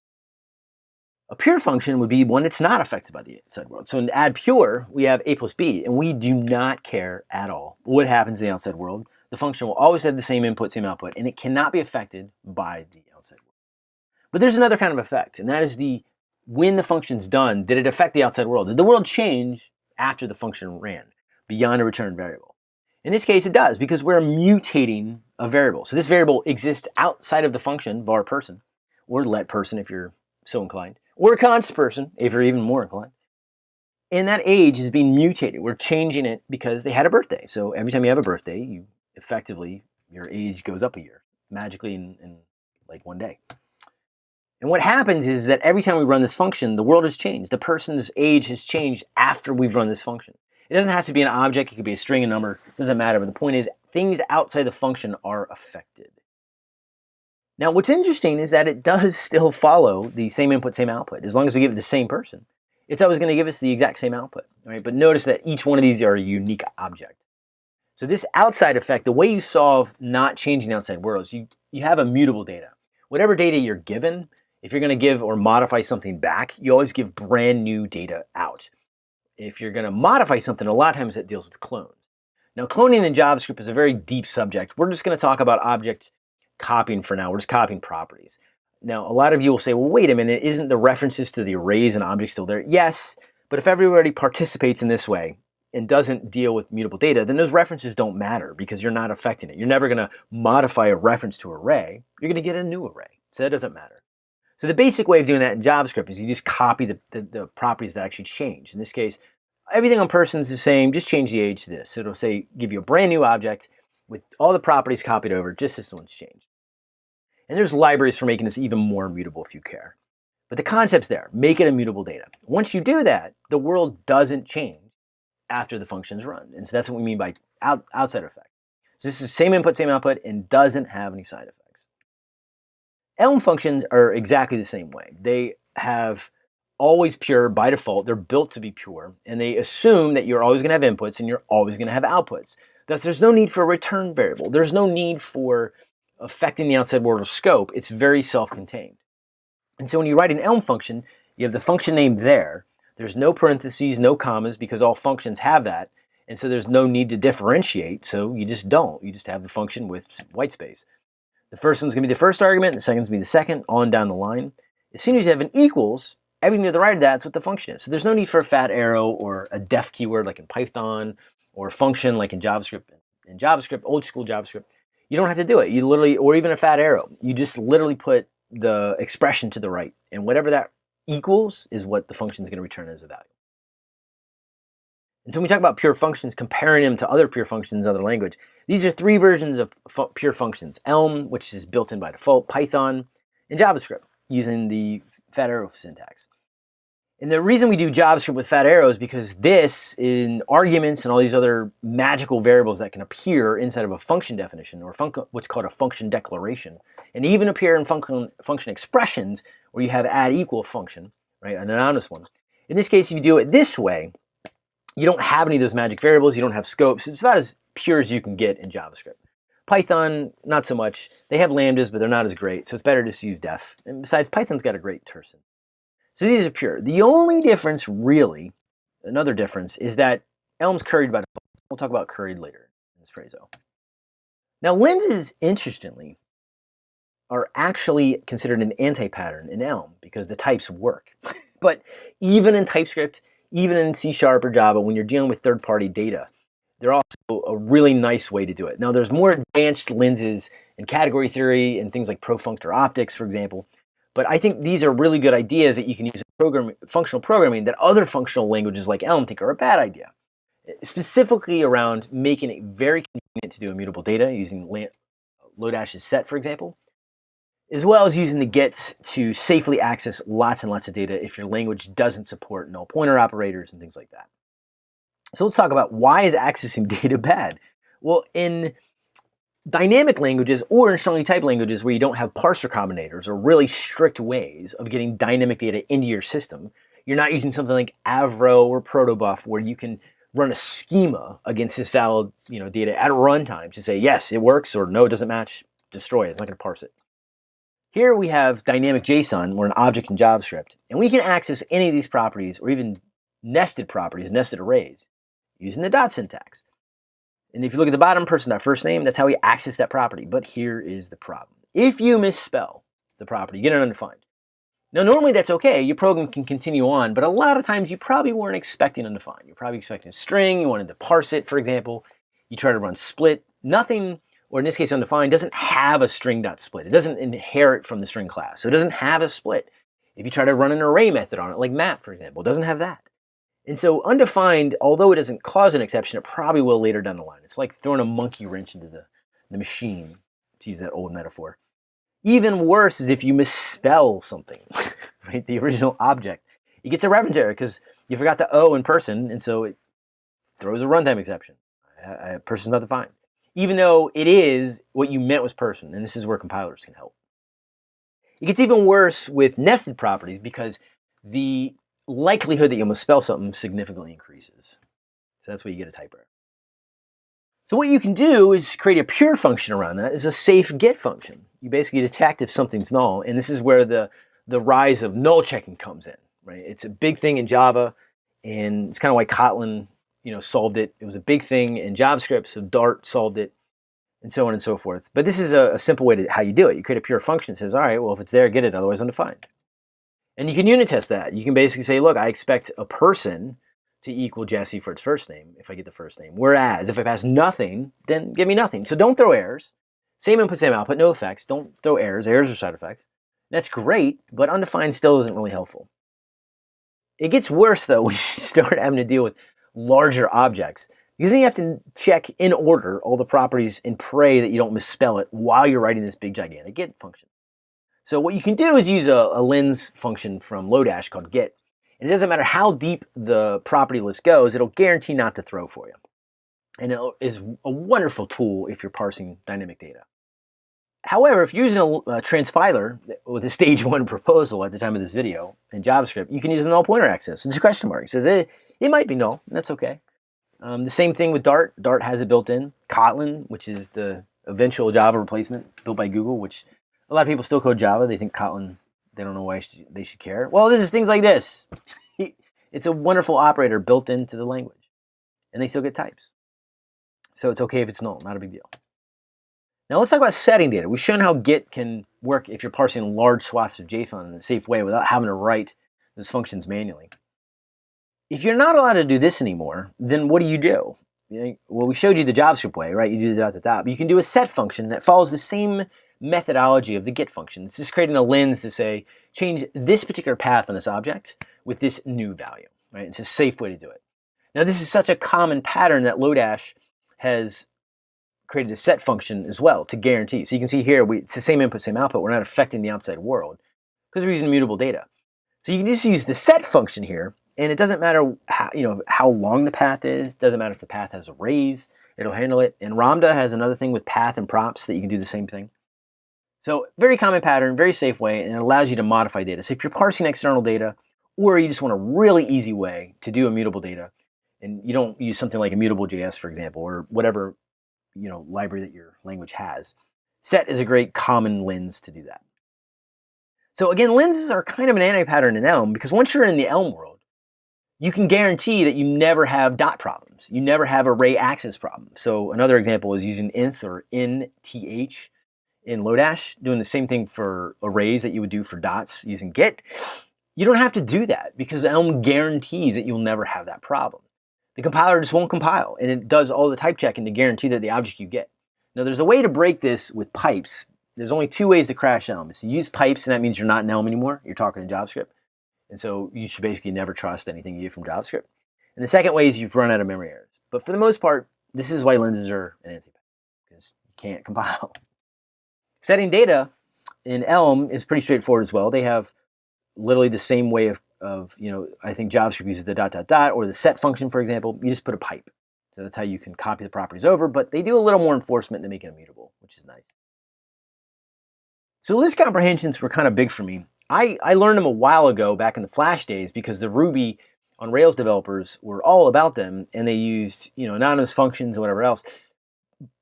A pure function would be one that's not affected by the outside world. So in add pure, we have a plus b, and we do not care at all what happens in the outside world the function will always have the same input, same output, and it cannot be affected by the outside world. But there's another kind of effect, and that is the when the function's done, did it affect the outside world? Did the world change after the function ran beyond a return variable? In this case, it does because we're mutating a variable. So this variable exists outside of the function var person, or let person if you're so inclined, or const person if you're even more inclined. And that age is being mutated. We're changing it because they had a birthday. So every time you have a birthday, you effectively your age goes up a year magically in, in like one day. And what happens is that every time we run this function, the world has changed. The person's age has changed after we've run this function. It doesn't have to be an object, it could be a string, a number, it doesn't matter. But the point is, things outside the function are affected. Now, what's interesting is that it does still follow the same input, same output. As long as we give it the same person, it's always going to give us the exact same output. Right? But notice that each one of these are a unique object. So this outside effect, the way you solve not changing the outside world is you, you have immutable data. Whatever data you're given, if you're going to give or modify something back, you always give brand new data out. If you're going to modify something, a lot of times it deals with clones. Now cloning in JavaScript is a very deep subject. We're just going to talk about object copying for now. We're just copying properties. Now, a lot of you will say, well, wait a minute, isn't the references to the arrays and objects still there? Yes, but if everybody participates in this way, and doesn't deal with mutable data, then those references don't matter because you're not affecting it. You're never going to modify a reference to array. You're going to get a new array. So that doesn't matter. So the basic way of doing that in JavaScript is you just copy the, the, the properties that actually change. In this case, everything on person is the same, just change the age to this. So it'll say, give you a brand new object with all the properties copied over, just this one's changed. And there's libraries for making this even more immutable if you care. But the concept's there, make it immutable data. Once you do that, the world doesn't change after the function's run. And so that's what we mean by out, outside effect. So this is same input, same output, and doesn't have any side effects. Elm functions are exactly the same way. They have always pure by default. They're built to be pure, and they assume that you're always going to have inputs and you're always going to have outputs. That there's no need for a return variable. There's no need for affecting the outside world or scope. It's very self-contained. And so when you write an Elm function, you have the function name there. There's no parentheses, no commas, because all functions have that. And so there's no need to differentiate, so you just don't. You just have the function with white space. The first one's to be the first argument, the second's to be the second, on down the line. As soon as you have an equals, everything to the right of that's what the function is. So there's no need for a fat arrow or a def keyword like in Python or a function like in JavaScript. In JavaScript, old school JavaScript, you don't have to do it. You literally, or even a fat arrow. You just literally put the expression to the right. And whatever that equals is what the function is going to return as a value. And so when we talk about pure functions, comparing them to other pure functions in other language, these are three versions of pure functions. Elm, which is built in by default, Python, and JavaScript using the fat arrow syntax. And the reason we do JavaScript with fat arrows is because this, in arguments and all these other magical variables that can appear inside of a function definition or what's called a function declaration, and even appear in function, function expressions where you have add equal function, right, an anonymous one. In this case, if you do it this way, you don't have any of those magic variables, you don't have scopes. It's about as pure as you can get in JavaScript. Python, not so much. They have lambdas, but they're not as great, so it's better just to use def. And besides, Python's got a great tersen. So these are pure. The only difference, really, another difference, is that Elm's curried by default. We'll talk about curried later in this Prezo. Now lenses, interestingly, are actually considered an anti-pattern in Elm because the types work. but even in TypeScript, even in C Sharp or Java, when you're dealing with third-party data, they're also a really nice way to do it. Now there's more advanced lenses in category theory and things like profunctor optics, for example, but I think these are really good ideas that you can use in program, functional programming that other functional languages like Elm think are a bad idea. Specifically around making it very convenient to do immutable data using Lodash's set, for example, as well as using the gets to safely access lots and lots of data if your language doesn't support null pointer operators and things like that. So let's talk about why is accessing data bad? Well, in dynamic languages or in strongly typed languages where you don't have parser combinators or really strict ways of getting dynamic data into your system, you're not using something like Avro or Protobuf where you can run a schema against this valid you know, data at runtime to say, yes, it works, or no, it doesn't match, destroy it, it's not gonna parse it. Here we have dynamic JSON, or an object in JavaScript, and we can access any of these properties or even nested properties, nested arrays, using the dot syntax. And if you look at the bottom person, that first name, that's how we access that property. But here is the problem. If you misspell the property, you get it undefined. Now, normally that's okay. Your program can continue on, but a lot of times you probably weren't expecting undefined. You're probably expecting a string. You wanted to parse it, for example. You try to run split. Nothing, or in this case undefined, doesn't have a string.split. It doesn't inherit from the string class. So it doesn't have a split. If you try to run an array method on it, like map, for example, it doesn't have that. And so undefined, although it doesn't cause an exception, it probably will later down the line. It's like throwing a monkey wrench into the, the machine, to use that old metaphor. Even worse is if you misspell something, right? The original object. It gets a reference error because you forgot the O in person, and so it throws a runtime exception. A, a person's not defined. Even though it is what you meant was person, and this is where compilers can help. It gets even worse with nested properties because the likelihood that you'll misspell something significantly increases. So that's where you get a type error. So what you can do is create a pure function around that is a safe get function. You basically detect if something's null, and this is where the, the rise of null checking comes in, right? It's a big thing in Java, and it's kind of why Kotlin, you know, solved it. It was a big thing in JavaScript, so Dart solved it, and so on and so forth. But this is a, a simple way to how you do it. You create a pure function that says, all right, well, if it's there, get it, otherwise undefined. And you can unit test that. You can basically say, look, I expect a person to equal Jesse for its first name if I get the first name. Whereas if I pass nothing, then give me nothing. So don't throw errors. Same input, same output, no effects. Don't throw errors. Errors are side effects. That's great, but undefined still isn't really helpful. It gets worse though when you start having to deal with larger objects. Because then you have to check in order all the properties and pray that you don't misspell it while you're writing this big gigantic get function. So what you can do is use a, a lens function from Lodash called get. And it doesn't matter how deep the property list goes, it'll guarantee not to throw for you. And it is a wonderful tool if you're parsing dynamic data. However, if you're using a, a transpiler with a stage one proposal at the time of this video in JavaScript, you can use a null pointer access. It's a question mark. It says it, it might be null, that's okay. Um, the same thing with Dart. Dart has it built in. Kotlin, which is the eventual Java replacement built by Google, which a lot of people still code Java. They think Kotlin, they don't know why they should care. Well, this is things like this. it's a wonderful operator built into the language, and they still get types. So it's okay if it's null, not a big deal. Now let's talk about setting data. We've shown how get can work if you're parsing large swaths of JSON in a safe way without having to write those functions manually. If you're not allowed to do this anymore, then what do you do? Well, we showed you the JavaScript way, right? You do the dot, dot, dot. You can do a set function that follows the same methodology of the get function. It's just creating a lens to say, change this particular path on this object with this new value, right? It's a safe way to do it. Now, this is such a common pattern that Lodash has created a set function as well to guarantee. So you can see here, we, it's the same input, same output. We're not affecting the outside world because we're using immutable data. So you can just use the set function here, and it doesn't matter how, you know, how long the path is. doesn't matter if the path has arrays. It'll handle it. And Ramda has another thing with path and props that you can do the same thing. So very common pattern, very safe way, and it allows you to modify data. So if you're parsing external data, or you just want a really easy way to do immutable data, and you don't use something like immutable.js, for example, or whatever you know library that your language has. Set is a great common lens to do that. So again, lenses are kind of an anti-pattern in Elm because once you're in the Elm world, you can guarantee that you never have dot problems. You never have array access problems. So another example is using inth or nth in Lodash, doing the same thing for arrays that you would do for dots using get. You don't have to do that because Elm guarantees that you'll never have that problem the compiler just won't compile and it does all the type checking to guarantee that the object you get. Now there's a way to break this with pipes. There's only two ways to crash Elm. So you use pipes and that means you're not in Elm anymore. You're talking in JavaScript. And so you should basically never trust anything you get from JavaScript. And the second way is you've run out of memory errors. But for the most part, this is why lenses are an anti because you can't compile. Setting data in Elm is pretty straightforward as well. They have literally the same way of of, you know, I think JavaScript uses the dot, dot, dot, or the set function, for example, you just put a pipe. So that's how you can copy the properties over, but they do a little more enforcement to make it immutable, which is nice. So list comprehensions were kind of big for me. I, I learned them a while ago back in the Flash days because the Ruby on Rails developers were all about them and they used, you know, anonymous functions and whatever else.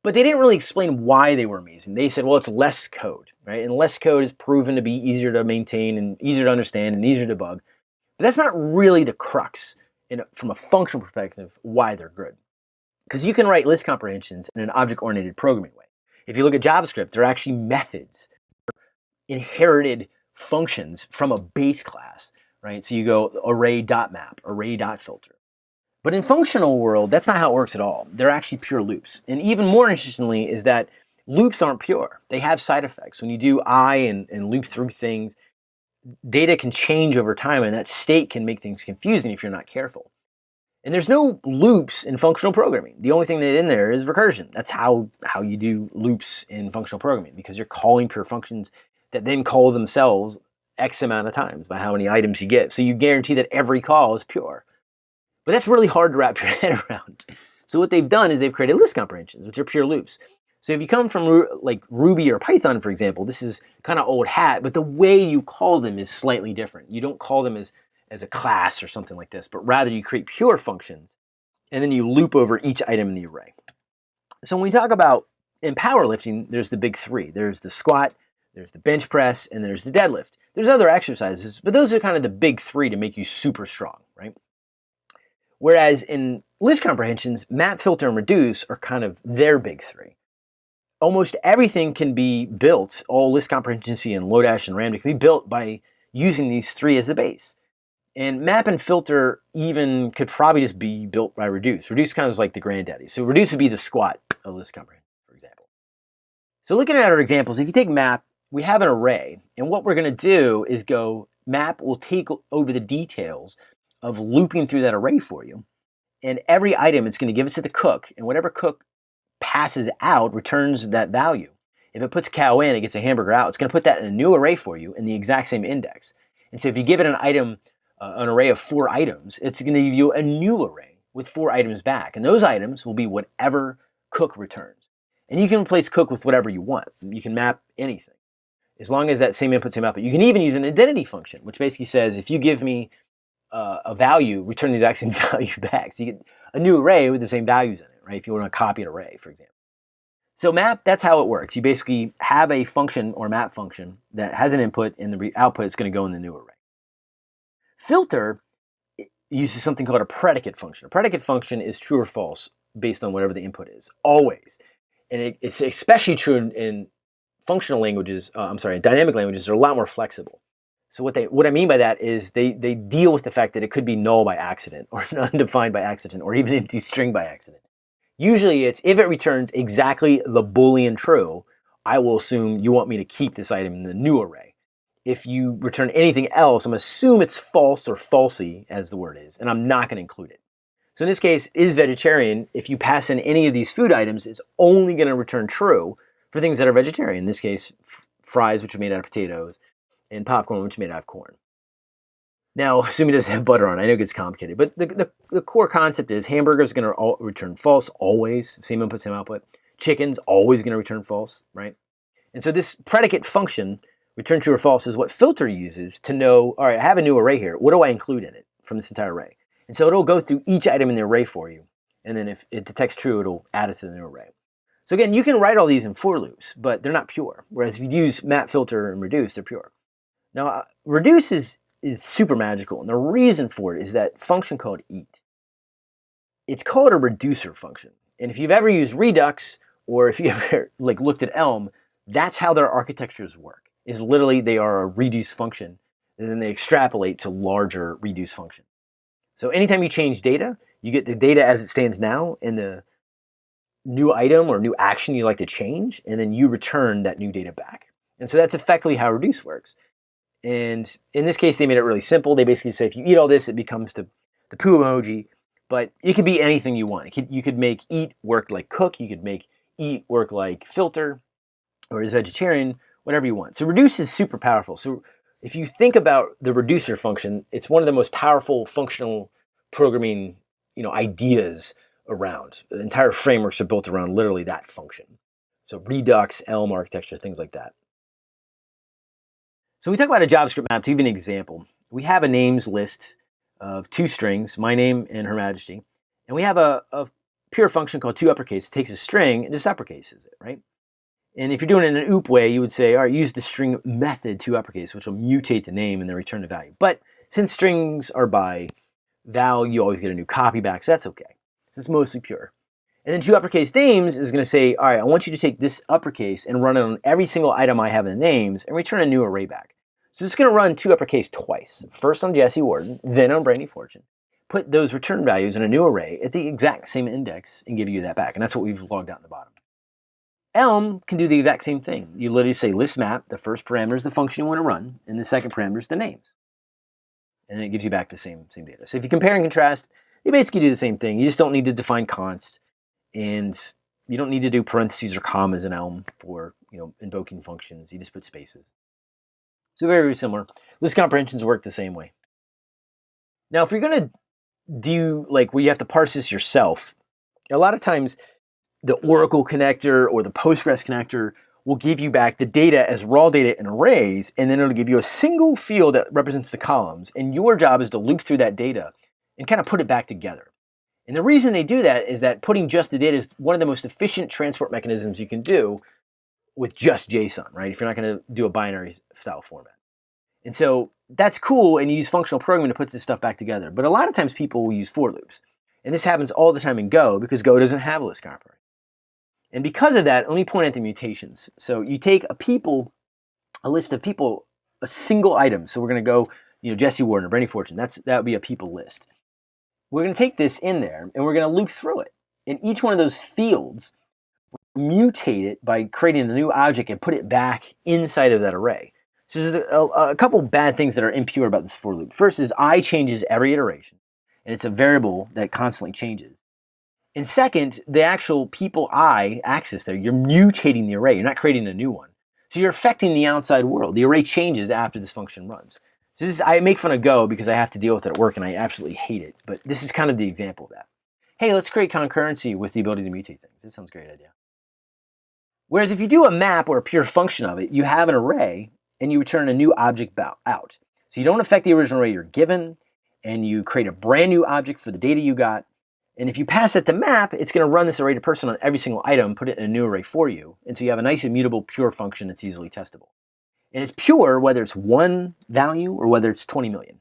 But they didn't really explain why they were amazing. They said, well, it's less code, right? And less code is proven to be easier to maintain and easier to understand and easier to debug. But that's not really the crux in, from a functional perspective why they're good. Because you can write list comprehensions in an object-oriented programming way. If you look at JavaScript, they're actually methods, inherited functions from a base class, right? So you go array.map, array.filter. But in functional world, that's not how it works at all. They're actually pure loops. And even more interestingly is that loops aren't pure. They have side effects. When you do I and, and loop through things, data can change over time and that state can make things confusing if you're not careful. And there's no loops in functional programming. The only thing that's in there is recursion. That's how, how you do loops in functional programming because you're calling pure functions that then call themselves X amount of times by how many items you get. So you guarantee that every call is pure. But that's really hard to wrap your head around. So what they've done is they've created list comprehensions, which are pure loops. So if you come from like Ruby or Python, for example, this is kind of old hat, but the way you call them is slightly different. You don't call them as, as a class or something like this, but rather you create pure functions and then you loop over each item in the array. So when we talk about in powerlifting, there's the big three. There's the squat, there's the bench press, and there's the deadlift. There's other exercises, but those are kind of the big three to make you super strong, right? Whereas in list comprehensions, map, filter, and reduce are kind of their big three almost everything can be built, all list comprehension and Lodash and Ramda can be built by using these three as a base. And map and filter even could probably just be built by reduce. Reduce kind of is like the granddaddy. So reduce would be the squat of list comprehension, for example. So looking at our examples, if you take map, we have an array. And what we're going to do is go, map will take over the details of looping through that array for you. And every item, it's going to give it to the cook, and whatever cook passes out returns that value. If it puts cow in, it gets a hamburger out. It's going to put that in a new array for you in the exact same index. And so if you give it an item, uh, an array of four items, it's going to give you a new array with four items back. And those items will be whatever cook returns. And you can replace cook with whatever you want. You can map anything as long as that same input, same output. You can even use an identity function, which basically says if you give me uh, a value, return the exact same value back. So you get a new array with the same values in it, right? If you want to copy an array, for example. So map, that's how it works. You basically have a function or map function that has an input and the output is going to go in the new array. Filter uses something called a predicate function. A predicate function is true or false based on whatever the input is, always. And it, it's especially true in, in functional languages, uh, I'm sorry, dynamic languages are a lot more flexible. So what they what I mean by that is they they deal with the fact that it could be null by accident or undefined by accident or even empty string by accident. Usually it's if it returns exactly the Boolean true, I will assume you want me to keep this item in the new array. If you return anything else, I'm assume it's false or falsy, as the word is, and I'm not going to include it. So in this case, is vegetarian, if you pass in any of these food items, it's only going to return true for things that are vegetarian. In this case, fries, which are made out of potatoes, and popcorn, which is made out of corn. Now, assuming it doesn't have butter on it, I know it gets complicated, but the, the, the core concept is hamburger is going to return false always, same input, same output. Chicken's always going to return false, right? And so this predicate function, return true or false, is what filter uses to know, all right, I have a new array here. What do I include in it from this entire array? And so it'll go through each item in the array for you. And then if it detects true, it'll add it to the new array. So again, you can write all these in for loops, but they're not pure. Whereas if you use map, filter, and reduce, they're pure. Now, uh, reduce is is super magical. And the reason for it is that function called eat. It's called a reducer function. And if you've ever used Redux or if you ever like looked at Elm, that's how their architectures work. Is literally they are a reduce function and then they extrapolate to larger reduce function. So anytime you change data, you get the data as it stands now in the new item or new action you like to change, and then you return that new data back. And so that's effectively how reduce works. And in this case, they made it really simple. They basically say if you eat all this, it becomes the, the poo emoji. But it could be anything you want. Could, you could make eat work like cook. You could make eat work like filter or as vegetarian, whatever you want. So reduce is super powerful. So if you think about the reducer function, it's one of the most powerful functional programming you know, ideas around. The entire frameworks are built around literally that function. So Redux, Elm architecture, things like that. So we talk about a JavaScript map to give an example. We have a names list of two strings, my name and Her Majesty, and we have a, a pure function called to uppercase. It takes a string and just uppercases it, right? And if you're doing it in an OOP way, you would say, all right, use the string method to uppercase, which will mutate the name and then return the value. But since strings are by val, you always get a new copy back, so that's okay. So it's mostly pure. And then two uppercase names is going to say, all right, I want you to take this uppercase and run it on every single item I have in the names and return a new array back. So it's going to run two uppercase twice. First on Jesse Warden, then on Brandy Fortune. Put those return values in a new array at the exact same index and give you that back. And that's what we've logged out in the bottom. Elm can do the exact same thing. You literally say list map, the first parameter is the function you want to run, and the second parameter is the names. And then it gives you back the same, same data. So if you compare and contrast, you basically do the same thing. You just don't need to define const. And you don't need to do parentheses or commas in Elm for you know invoking functions. You just put spaces. So very, very similar. List comprehensions work the same way. Now, if you're going to do like where you have to parse this yourself, a lot of times the Oracle connector or the Postgres connector will give you back the data as raw data in arrays, and then it'll give you a single field that represents the columns. And your job is to loop through that data and kind of put it back together. And the reason they do that is that putting just the data is one of the most efficient transport mechanisms you can do with just JSON, right? If you're not going to do a binary style format. And so that's cool, and you use functional programming to put this stuff back together. But a lot of times people will use for loops. And this happens all the time in Go because Go doesn't have a list comparison. And because of that, let me point out the mutations. So you take a people, a list of people, a single item. So we're going to go, you know, Jesse Warden or Brandy Fortune. That's that would be a people list. We're going to take this in there and we're going to loop through it. In each one of those fields, mutate it by creating a new object and put it back inside of that array. So there's a, a, couple bad things that are impure about this for loop. First is i changes every iteration. and it's a variable that constantly changes. And second, the actual people I access there, you're mutating the array. You're not creating a new one. So you're affecting the outside world. The array changes after this function runs. So this is, I make fun of Go because I have to deal with it at work and I absolutely hate it. But this is kind of the example of that. Hey, let's create concurrency with the ability to mutate things. That sounds great idea. Whereas if you do a map or a pure function of it, you have an array and you return a new object out. So you don't affect the original array you're given and you create a brand new object for the data you got. And if you pass it the map, it's going to run this array to person on every single item, put it in a new array for you. And so you have a nice immutable pure function that's easily testable. And it's pure whether it's one value or whether it's 20 million.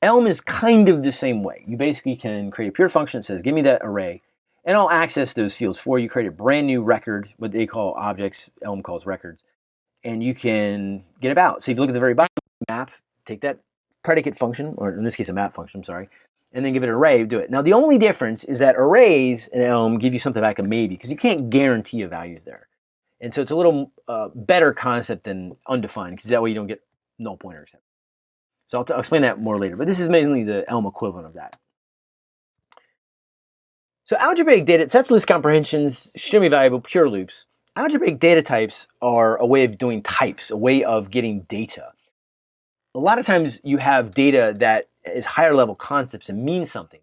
Elm is kind of the same way. You basically can create a pure function that says, give me that array, and I'll access those fields for you. Create a brand new record, what they call objects, Elm calls records, and you can get about. So if you look at the very bottom map, take that predicate function, or in this case a map function, I'm sorry, and then give it an array, do it. Now the only difference is that arrays in Elm give you something back a maybe, because you can't guarantee a value there. And so it's a little uh, better concept than undefined, because that way you don't get null pointers. So I'll, I'll explain that more later, but this is mainly the Elm equivalent of that. So algebraic data, sets list comprehensions, extremely valuable, pure loops. Algebraic data types are a way of doing types, a way of getting data. A lot of times you have data that is higher level concepts and means something.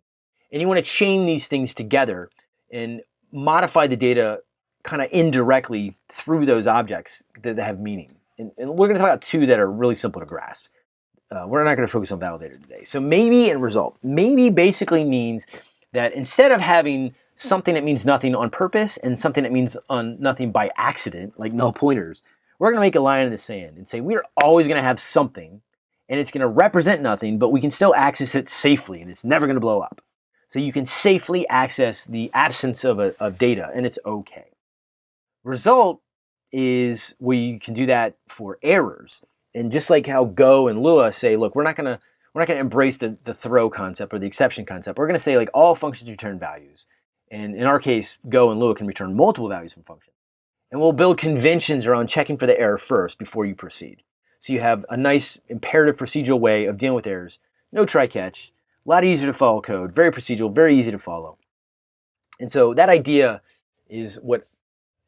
And you want to chain these things together and modify the data kind of indirectly through those objects that have meaning. And, and we're going to talk about two that are really simple to grasp. Uh, we're not going to focus on validator today. So maybe and result. Maybe basically means that instead of having something that means nothing on purpose and something that means on nothing by accident, like null pointers, we're going to make a line in the sand and say we're always going to have something and it's going to represent nothing, but we can still access it safely and it's never going to blow up. So you can safely access the absence of, a, of data and it's okay. Result is we can do that for errors. And just like how Go and Lua say, look, we're not going to we're not going to embrace the, the throw concept or the exception concept. We're going to say like all functions return values. And in our case, Go and Lua can return multiple values from functions. And we'll build conventions around checking for the error first before you proceed. So you have a nice imperative procedural way of dealing with errors. No try-catch, a lot easier to follow code, very procedural, very easy to follow. And so that idea is what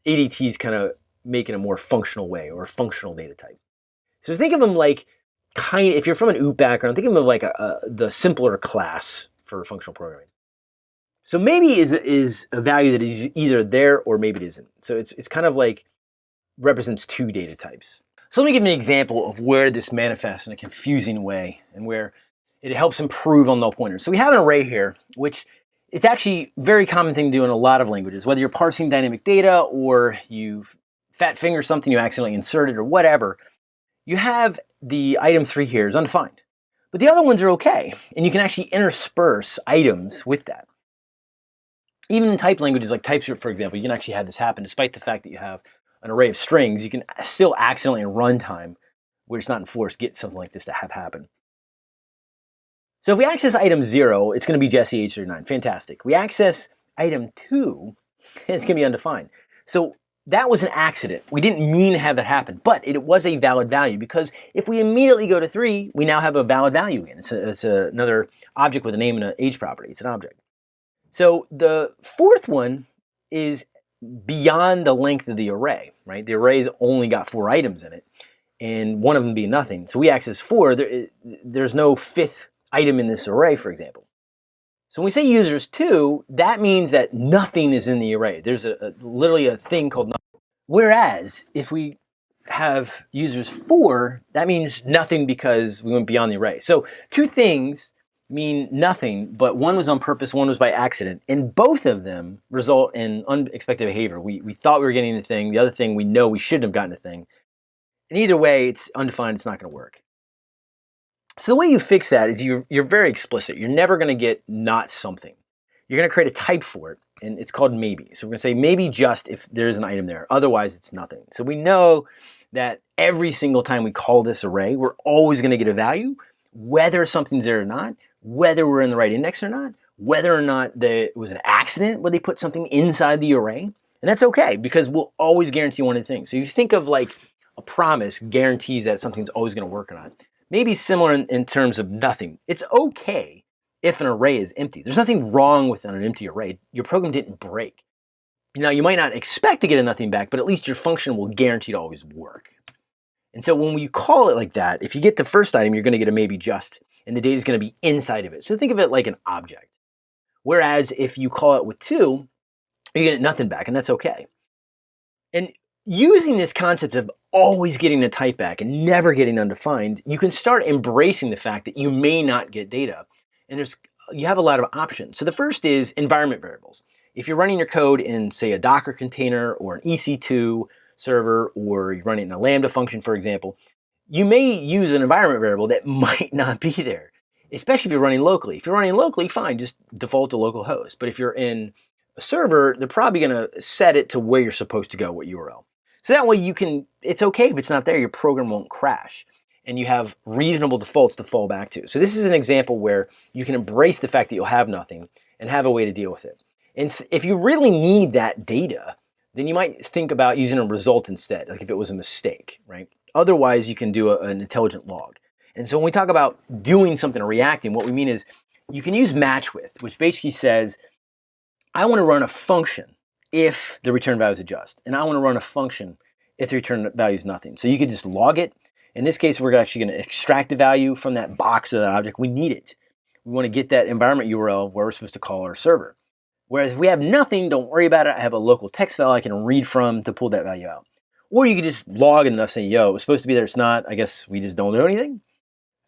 ADTs kind of make in a more functional way or a functional data type. So think of them like kind if you're from an OOP background, think of them like a, a, the simpler class for functional programming. So maybe is is a value that is either there or maybe it isn't. So it's it's kind of like represents two data types. So let me give an example of where this manifests in a confusing way and where it helps improve on null pointers. So we have an array here, which it's actually a very common thing to do in a lot of languages, whether you're parsing dynamic data or you fat finger something you accidentally inserted or whatever you have the item three here is undefined. But the other ones are okay, and you can actually intersperse items with that. Even in type languages like TypeScript, for example, you can actually have this happen despite the fact that you have an array of strings, you can still accidentally in runtime, where it's not enforced, get something like this to have happen. So if we access item zero, it's going to be Jesse H39. Fantastic. We access item two, it's going to be undefined. So that was an accident. We didn't mean to have that happen, but it was a valid value because if we immediately go to three, we now have a valid value again. It's, a, it's a, another object with a name and an age property. It's an object. So the fourth one is beyond the length of the array, right? The array's only got four items in it and one of them being nothing. So we access four, there, there's no fifth item in this array, for example. So when we say users two, that means that nothing is in the array. There's a, a literally a thing called nothing. Whereas if we have users four, that means nothing because we went beyond the array. So two things mean nothing, but one was on purpose, one was by accident. And both of them result in unexpected behavior. We, we thought we were getting a thing. The other thing, we know we shouldn't have gotten a thing. And either way, it's undefined, it's not going to work. So the way you fix that is you're, you're very explicit. You're never going to get not something. You're going to create a type for it, and it's called maybe. So we're going to say maybe just if there's an item there. Otherwise, it's nothing. So we know that every single time we call this array, we're always going to get a value, whether something's there or not, whether we're in the right index or not, whether or not there it was an accident where they put something inside the array. And that's okay because we'll always guarantee one of the things. So you think of like a promise guarantees that something's always going to work or not maybe similar in, in terms of nothing. It's okay if an array is empty. There's nothing wrong with an empty array. Your program didn't break. Now, you might not expect to get a nothing back, but at least your function will guarantee to always work. And so when you call it like that, if you get the first item, you're going to get a maybe just, and the data is going to be inside of it. So think of it like an object. Whereas if you call it with two, you get nothing back, and that's okay. And using this concept of always getting the type back and never getting undefined, you can start embracing the fact that you may not get data. And there's you have a lot of options. So the first is environment variables. If you're running your code in, say, a Docker container or an EC2 server, or you're running in a Lambda function, for example, you may use an environment variable that might not be there, especially if you're running locally. If you're running locally, fine, just default to localhost. But if you're in a server, they're probably going to set it to where you're supposed to go, what URL. So that way you can, it's okay if it's not there, your program won't crash. And you have reasonable defaults to fall back to. So this is an example where you can embrace the fact that you'll have nothing and have a way to deal with it. And if you really need that data, then you might think about using a result instead, like if it was a mistake, right? Otherwise, you can do a, an intelligent log. And so when we talk about doing something or reacting, what we mean is you can use match with, which basically says, I want to run a function if the return value is adjust. And I want to run a function if the return value is nothing. So you could just log it. In this case, we're actually going to extract the value from that box of that object. We need it. We want to get that environment URL where we're supposed to call our server. Whereas if we have nothing, don't worry about it. I have a local text file I can read from to pull that value out. Or you could just log enough, say, yo, it was supposed to be there, it's not. I guess we just don't know anything.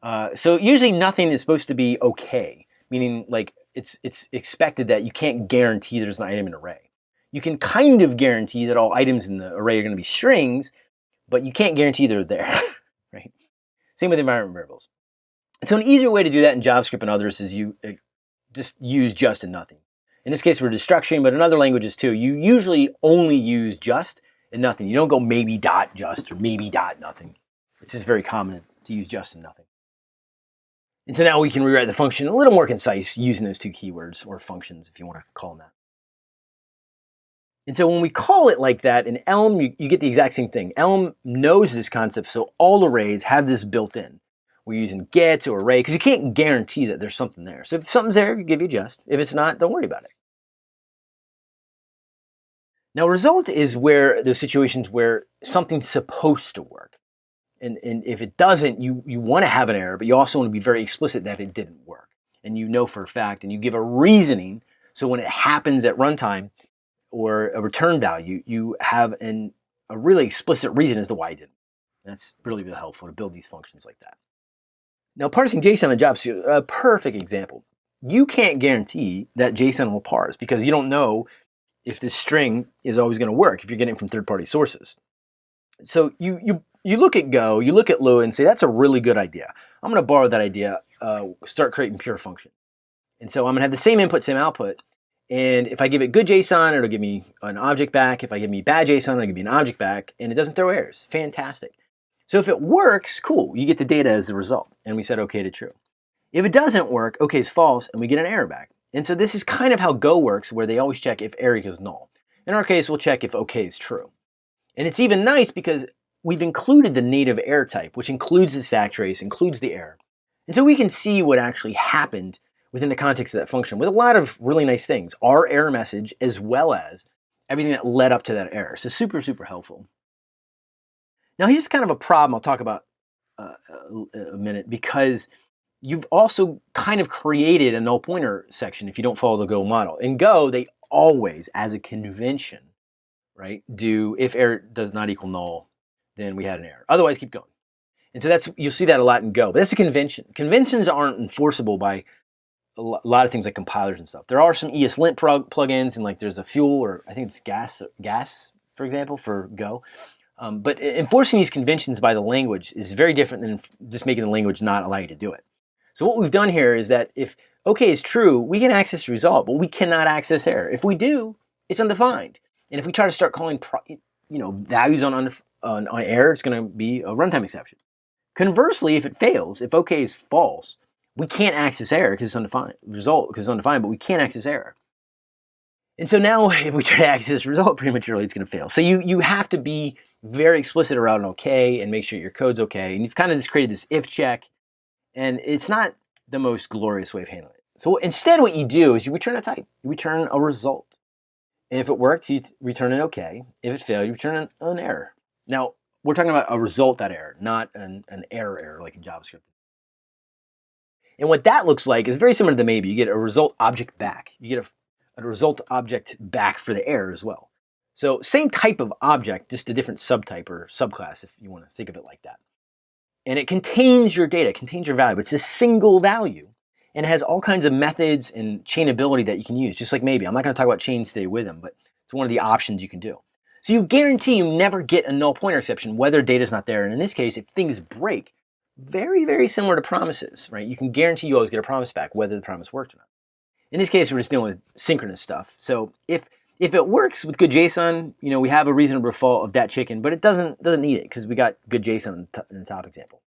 Uh, so usually nothing is supposed to be okay, meaning like it's, it's expected that you can't guarantee there's an item in an array you can kind of guarantee that all items in the array are going to be strings, but you can't guarantee they're there, right? Same with environment variables. So an easier way to do that in JavaScript and others is you uh, just use just and nothing. In this case, we're destructuring, but in other languages too, you usually only use just and nothing. You don't go maybe dot just or maybe dot nothing. It's just very common to use just and nothing. And so now we can rewrite the function a little more concise using those two keywords or functions if you want to call them that. And so when we call it like that in Elm, you, you, get the exact same thing. Elm knows this concept, so all arrays have this built in. We're using get or array because you can't guarantee that there's something there. So if something's there, give you just. If it's not, don't worry about it. Now result is where those situations where something's supposed to work. And, and if it doesn't, you, you want to have an error, but you also want to be very explicit that it didn't work. And you know for a fact, and you give a reasoning. So when it happens at runtime, or a return value, you have an, a really explicit reason as to why you didn't. That's really, really helpful to build these functions like that. Now, parsing JSON in JavaScript, a perfect example. You can't guarantee that JSON will parse because you don't know if this string is always going to work if you're getting it from third-party sources. So you, you, you look at Go, you look at Lua and say, that's a really good idea. I'm going to borrow that idea, uh, start creating pure function. And so I'm going to have the same input, same output, and if I give it good JSON, it'll give me an object back. If I give me bad JSON, it'll give me an object back. And it doesn't throw errors. Fantastic. So if it works, cool. You get the data as the result. And we set OK to true. If it doesn't work, OK is false, and we get an error back. And so this is kind of how Go works, where they always check if error is null. In our case, we'll check if OK is true. And it's even nice because we've included the native error type, which includes the stack trace, includes the error. And so we can see what actually happened within the context of that function with a lot of really nice things. Our error message as well as everything that led up to that error. So super, super helpful. Now here's kind of a problem I'll talk about uh, a minute because you've also kind of created a null pointer section if you don't follow the Go model. In Go, they always, as a convention, right, do if error does not equal null, then we had an error. Otherwise, keep going. And so that's you'll see that a lot in Go. But that's a convention. Conventions aren't enforceable by a lot of things like compilers and stuff. There are some ESLint plugins and like there's a fuel or I think it's gas, gas for example, for Go. Um, but enforcing these conventions by the language is very different than just making the language not allow you to do it. So what we've done here is that if OK is true, we can access the result, but we cannot access error. If we do, it's undefined. And if we try to start calling you know values on, on, on error, it's going to be a runtime exception. Conversely, if it fails, if OK is false, we can't access error because it's undefined, result because it's undefined, but we can't access error. And so now if we try to access result prematurely, it's going to fail. So you, you have to be very explicit around an okay and make sure your code's okay. And you've kind of just created this if check and it's not the most glorious way of handling it. So instead what you do is you return a type. You return a result. And if it works, you return an OK. If it failed, you return an, an error. Now, we're talking about a result that error, not an, an error error like in JavaScript. And what that looks like is very similar to the maybe. You get a result object back. You get a, a result object back for the error as well. So same type of object, just a different subtype or subclass if you want to think of it like that. And it contains your data, contains your value. It's a single value and it has all kinds of methods and chainability that you can use, just like maybe. I'm not going to talk about chains today with them, but it's one of the options you can do. So you guarantee you never get a null pointer exception whether data is not there. And in this case, if things break, very, very similar to promises, right? You can guarantee you always get a promise back whether the promise worked or not. In this case, we're just dealing with synchronous stuff. So if if it works with good JSON, you know, we have a reasonable default of that chicken, but it doesn't doesn't need it because we got good JSON in the top example.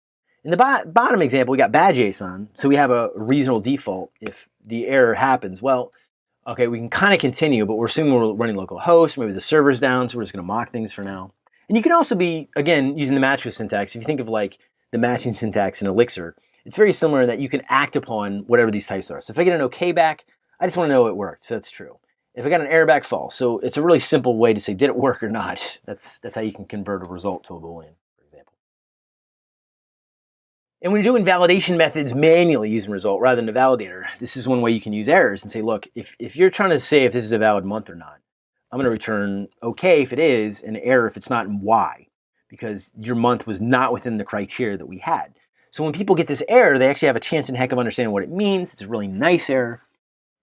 In the bo bottom example, we got bad JSON, so we have a reasonable default if the error happens. Well, okay, we can kind of continue, but we're assuming we're running local host, maybe the server's down, so we're just gonna mock things for now. And you can also be, again, using the match with syntax. If you think of like the matching syntax in Elixir, it's very similar in that you can act upon whatever these types are. So if I get an OK back, I just want to know it worked, so that's true. If I got an error back, false. So it's a really simple way to say, did it work or not? That's, that's how you can convert a result to a Boolean, for example. And when you're doing validation methods manually using result rather than a validator, this is one way you can use errors and say, look, if, if you're trying to say if this is a valid month or not, I'm going to return OK if it is, and error if it's not, and why because your month was not within the criteria that we had. So when people get this error, they actually have a chance in heck of understanding what it means. It's a really nice error.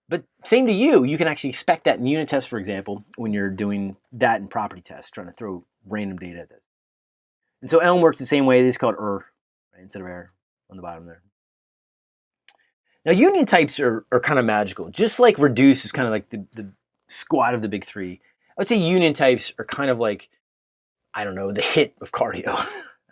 But same to you, you can actually expect that in unit tests, for example, when you're doing that in property tests, trying to throw random data at this. And so Elm works the same way. This is called err right, instead of error on the bottom there. Now union types are, are kind of magical. Just like reduce is kind of like the, the squad of the big three. I would say union types are kind of like I don't know, the hit of cardio.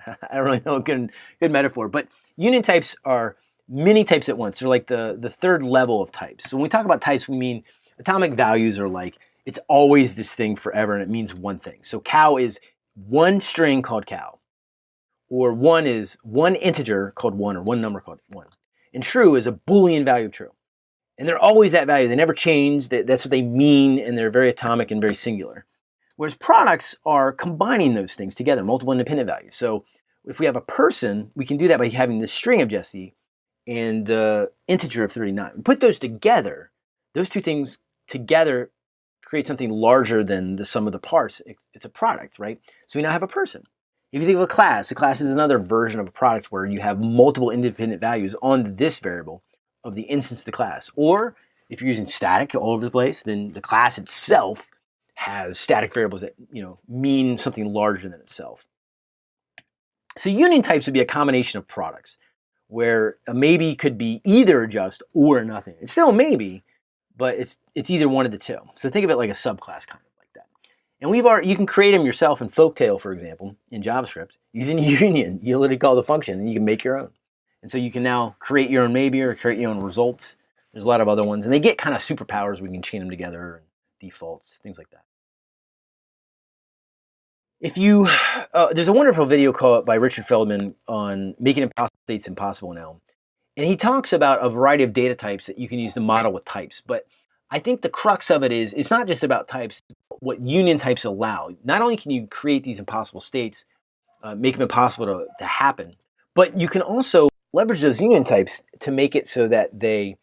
I don't really know a good, good metaphor, but union types are many types at once. They're like the, the third level of types. So when we talk about types, we mean atomic values are like, it's always this thing forever and it means one thing. So cow is one string called cow, or one is one integer called one, or one number called one. And true is a Boolean value of true. And they're always that value. They never change. That's what they mean, and they're very atomic and very singular. Whereas products are combining those things together, multiple independent values. So if we have a person, we can do that by having the string of Jesse and the integer of 39. We put those together, those two things together create something larger than the sum of the parts. It's a product, right? So we now have a person. If you think of a class, a class is another version of a product where you have multiple independent values on this variable of the instance of the class. Or if you're using static all over the place, then the class itself has static variables that you know mean something larger than itself. So union types would be a combination of products where a maybe could be either just or nothing. It's still a maybe, but it's it's either one of the two. So think of it like a subclass kind of like that. And we've already, you can create them yourself in Folktale, for example, in JavaScript using union. You literally call the function and you can make your own. And so you can now create your own maybe or create your own results. There's a lot of other ones and they get kind of superpowers. We can chain them together and defaults, things like that. If you, uh, there's a wonderful video called by Richard Feldman on making impossible states impossible now. And he talks about a variety of data types that you can use to model with types. But I think the crux of it is, it's not just about types, what union types allow. Not only can you create these impossible states, uh, make them impossible to, to happen, but you can also leverage those union types to make it so that they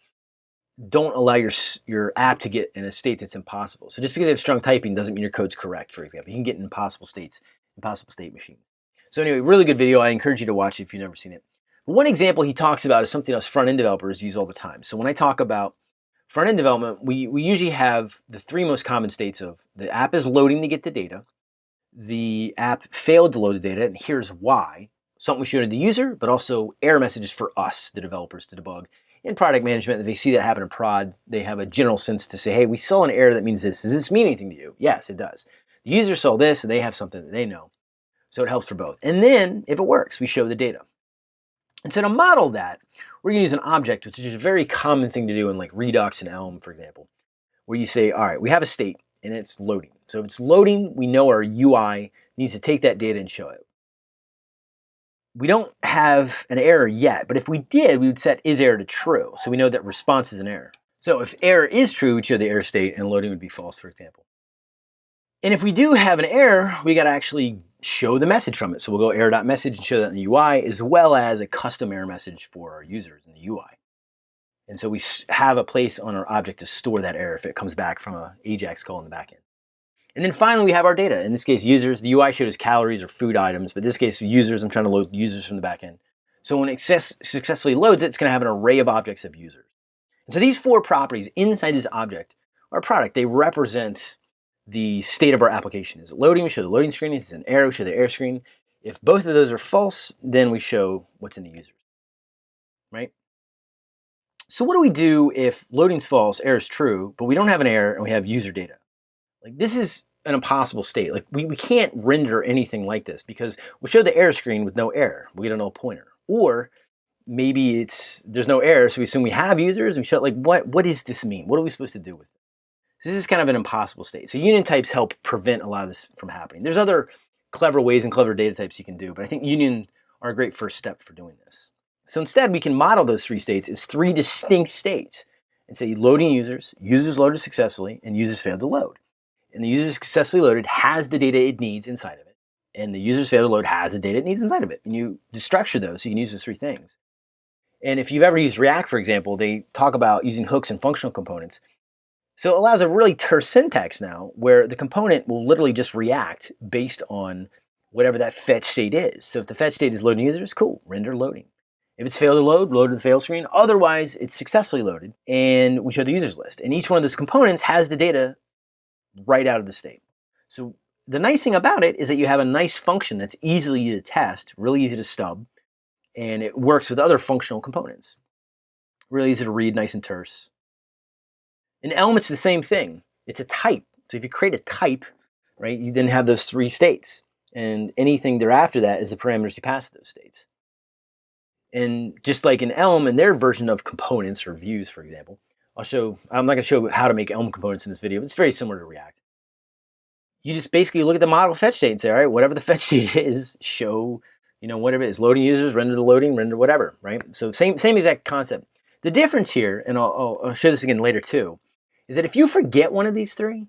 don't allow your, your app to get in a state that's impossible. So just because you have strong typing doesn't mean your code's correct, for example. You can get in impossible states, impossible state machines. So anyway, really good video. I encourage you to watch it if you've never seen it. One example he talks about is something us front-end developers use all the time. So when I talk about front-end development, we, we usually have the three most common states of the app is loading to get the data, the app failed to load the data, and here's why. Something we show to the user, but also error messages for us, the developers, to debug in product management, if they see that happen in prod, they have a general sense to say, hey, we saw an error that means this. Does this mean anything to you? Yes, it does. The user saw this and they have something that they know. So it helps for both. And then if it works, we show the data. And so to model that, we're gonna use an object, which is a very common thing to do in like Redux and Elm, for example, where you say, all right, we have a state and it's loading. So if it's loading, we know our UI needs to take that data and show it. We don't have an error yet, but if we did, we would set is error to true. So we know that response is an error. So if error is true, we'd show the error state and loading would be false, for example. And if we do have an error, we got to actually show the message from it. So we'll go error.message and show that in the UI, as well as a custom error message for our users in the UI. And so we have a place on our object to store that error if it comes back from a AJAX call in the backend. And then finally, we have our data. In this case, users. The UI shows calories or food items, but in this case, users, I'm trying to load users from the backend. So when it successfully loads it, it's going to have an array of objects of users. And so these four properties inside this object are product. They represent the state of our application. Is it loading? We show the loading screen. If it's an error, we show the error screen. If both of those are false, then we show what's in the users, right? So what do we do if loading's false, error's true, but we don't have an error and we have user data? Like this is an impossible state. Like we, we can't render anything like this because we show the error screen with no error. We get a null pointer. Or maybe it's there's no error, so we assume we have users and we show like what what does this mean? What are we supposed to do with it? So this is kind of an impossible state. So union types help prevent a lot of this from happening. There's other clever ways and clever data types you can do, but I think union are a great first step for doing this. So instead, we can model those three states as three distinct states and say loading users, users loaded successfully, and users failed to load and the user successfully loaded has the data it needs inside of it, and the user's failed to load has the data it needs inside of it. And you structure those so you can use those three things. And if you've ever used React, for example, they talk about using hooks and functional components. So it allows a really terse syntax now where the component will literally just react based on whatever that fetch state is. So if the fetch state is loading users, cool, render loading. If it's failed to load, load to the fail screen. Otherwise, it's successfully loaded, and we show the users list. And each one of those components has the data right out of the state. So the nice thing about it is that you have a nice function that's easily to test, really easy to stub, and it works with other functional components. Really easy to read, nice and terse. An Elm, it's the same thing. It's a type. So if you create a type, right, you then have those three states. And anything thereafter that is the parameters you pass to those states. And just like in Elm and their version of components or views, for example, I'll show, I'm not gonna show how to make Elm components in this video, but it's very similar to React. You just basically look at the model fetch state and say, all right, whatever the fetch state is, show, you know, whatever it is, loading users, render the loading, render whatever, right? So same, same exact concept. The difference here, and I'll, I'll show this again later too, is that if you forget one of these three,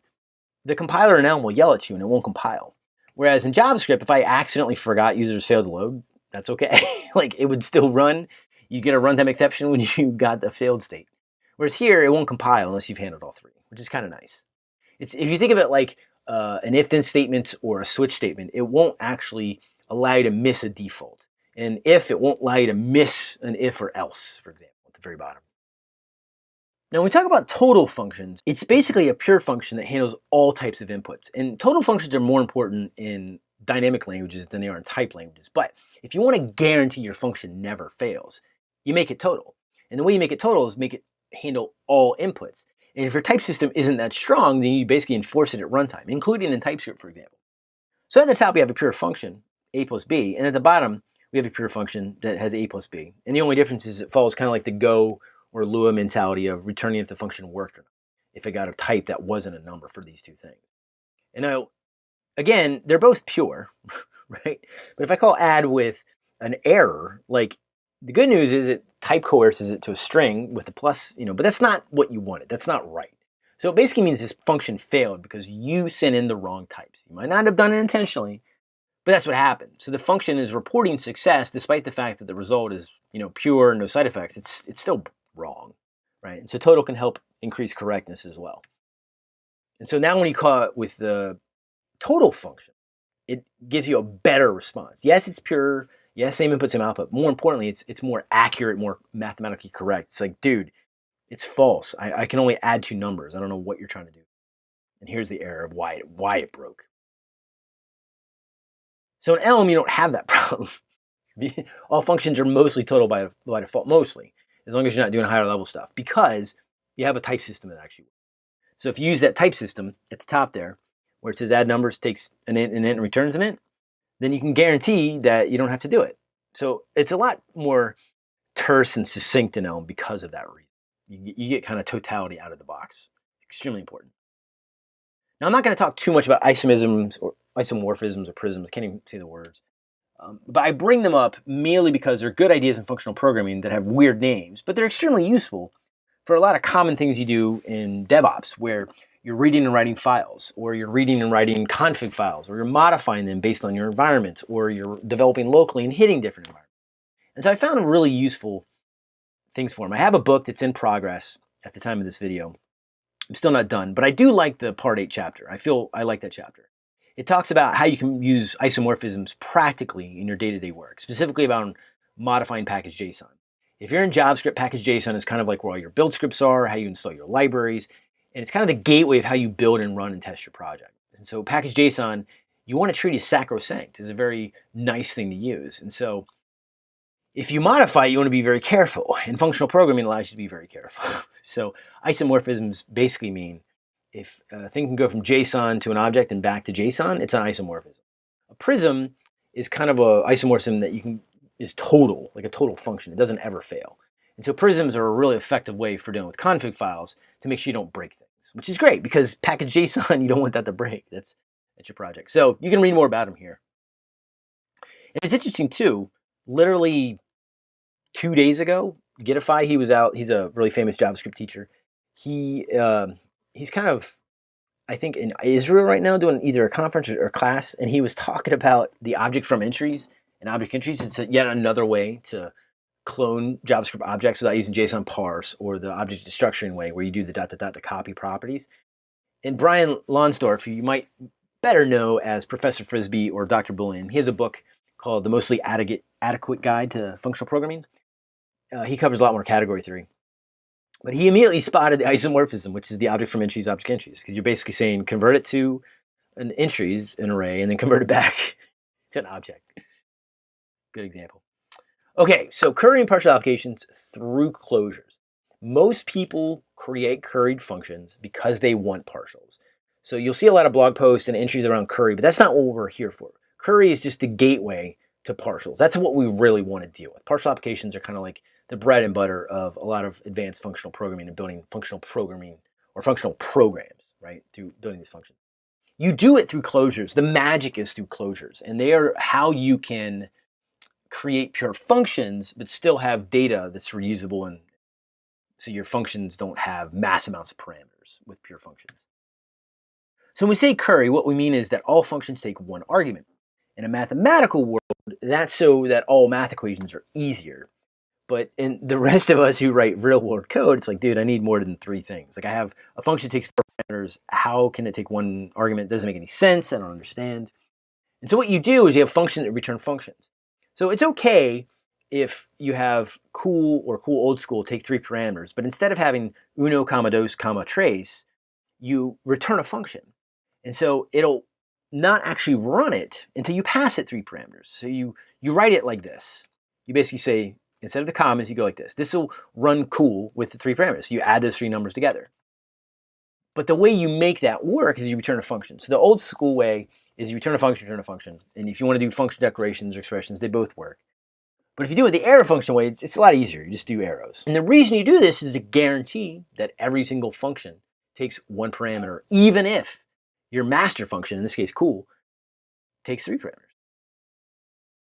the compiler in Elm will yell at you and it won't compile. Whereas in JavaScript, if I accidentally forgot users failed to load, that's okay. like it would still run. You get a runtime exception when you got the failed state. Whereas here, it won't compile unless you've handled all three, which is kind of nice. It's, if you think of it like uh, an if-then statement or a switch statement, it won't actually allow you to miss a default. And if, it won't allow you to miss an if or else, for example, at the very bottom. Now, when we talk about total functions, it's basically a pure function that handles all types of inputs. And total functions are more important in dynamic languages than they are in type languages. But if you want to guarantee your function never fails, you make it total. And the way you make it total is make it handle all inputs. And if your type system isn't that strong, then you basically enforce it at runtime, including in TypeScript, for example. So at the top, we have a pure function, a plus b, and at the bottom, we have a pure function that has a plus b. And the only difference is it follows kind of like the Go or Lua mentality of returning if the function worked or not, if it got a type that wasn't a number for these two things. And now, again, they're both pure, right? But if I call add with an error, like the good news is it type coerces it to a string with a plus, you know, but that's not what you wanted. That's not right. So it basically means this function failed because you sent in the wrong types. You might not have done it intentionally, but that's what happened. So the function is reporting success despite the fact that the result is, you know, pure, no side effects. It's, it's still wrong, right? And so total can help increase correctness as well. And so now when you call it with the total function, it gives you a better response. Yes, it's pure. Yes, same input, same output. More importantly, it's it's more accurate, more mathematically correct. It's like, dude, it's false. I, I can only add two numbers. I don't know what you're trying to do. And here's the error of why it, why it broke. So in Elm, you don't have that problem. All functions are mostly total by, by default, mostly, as long as you're not doing higher level stuff, because you have a type system that actually works. So if you use that type system at the top there, where it says add numbers, takes an int, an int, and returns an int, then you can guarantee that you don't have to do it. So it's a lot more terse and succinct in Elm because of that reason. You, you get kind of totality out of the box. Extremely important. Now I'm not going to talk too much about isomisms or isomorphisms or prisms. I can't even say the words. Um, but I bring them up merely because they're good ideas in functional programming that have weird names, but they're extremely useful for a lot of common things you do in DevOps, where you're reading and writing files, or you're reading and writing config files, or you're modifying them based on your environment, or you're developing locally and hitting different environments. And so I found really useful things for them. I have a book that's in progress at the time of this video. I'm still not done, but I do like the part eight chapter. I feel I like that chapter. It talks about how you can use isomorphisms practically in your day-to-day work, specifically about modifying package JSON. If you're in JavaScript, package JSON is kind of like where all your build scripts are, how you install your libraries, and it's kind of the gateway of how you build and run and test your project. And so package JSON, you want to treat as sacrosanct. is a very nice thing to use. And so if you modify, it, you want to be very careful. And functional programming allows you to be very careful. so isomorphisms basically mean if uh, a thing can go from JSON to an object and back to JSON, it's an isomorphism. A prism is kind of a isomorphism that you can is total, like a total function. It doesn't ever fail. And so prisms are a really effective way for dealing with config files to make sure you don't break things, which is great because package JSON, you don't want that to break. That's, that's your project. So you can read more about them here. And it's interesting too, literally two days ago, Gitify, he was out. He's a really famous JavaScript teacher. He uh, he's kind of, I think, in Israel right now doing either a conference or a class, and he was talking about the object from entries and object entries. It's yet another way to clone JavaScript objects without using JSON parse or the object destruction way, where you do the dot dot dot to copy properties. And Brian Lonsdorf, you might better know as Professor Frisby or Dr. Boolean, he has a book called The Mostly Adequate, Adequate Guide to Functional Programming uh, he covers a lot more category theory. But he immediately spotted the isomorphism, which is the object from entries, object entries, because you're basically saying convert it to an entries, an array, and then convert it back to an object. Good example. Okay, so curry and partial applications through closures. Most people create curried functions because they want partials. So you'll see a lot of blog posts and entries around curry, but that's not what we're here for. Curry is just the gateway to partials. That's what we really want to deal with. Partial applications are kind of like the bread and butter of a lot of advanced functional programming and building functional programming or functional programs, right, through building these functions. You do it through closures. The magic is through closures, and they are how you can create pure functions but still have data that's reusable and so your functions don't have mass amounts of parameters with pure functions. So when we say curry, what we mean is that all functions take one argument. In a mathematical world, that's so that all math equations are easier. But in the rest of us who write real world code, it's like, dude, I need more than three things. Like I have a function that takes four parameters. How can it take one argument? It doesn't make any sense. I don't understand. And so what you do is you have functions that return functions. So it's okay if you have cool or cool old school take three parameters, but instead of having uno comma dos comma tres, you return a function. And so it'll not actually run it until you pass it three parameters. So you, you write it like this. You basically say, instead of the commas, you go like this. This will run cool with the three parameters. You add those three numbers together. But the way you make that work is you return a function. So the old school way is you return a function, return a function. And if you want to do function declarations or expressions, they both work. But if you do it the arrow function way, it's, it's a lot easier. You just do arrows. And the reason you do this is to guarantee that every single function takes one parameter, even if your master function, in this case cool, takes three parameters.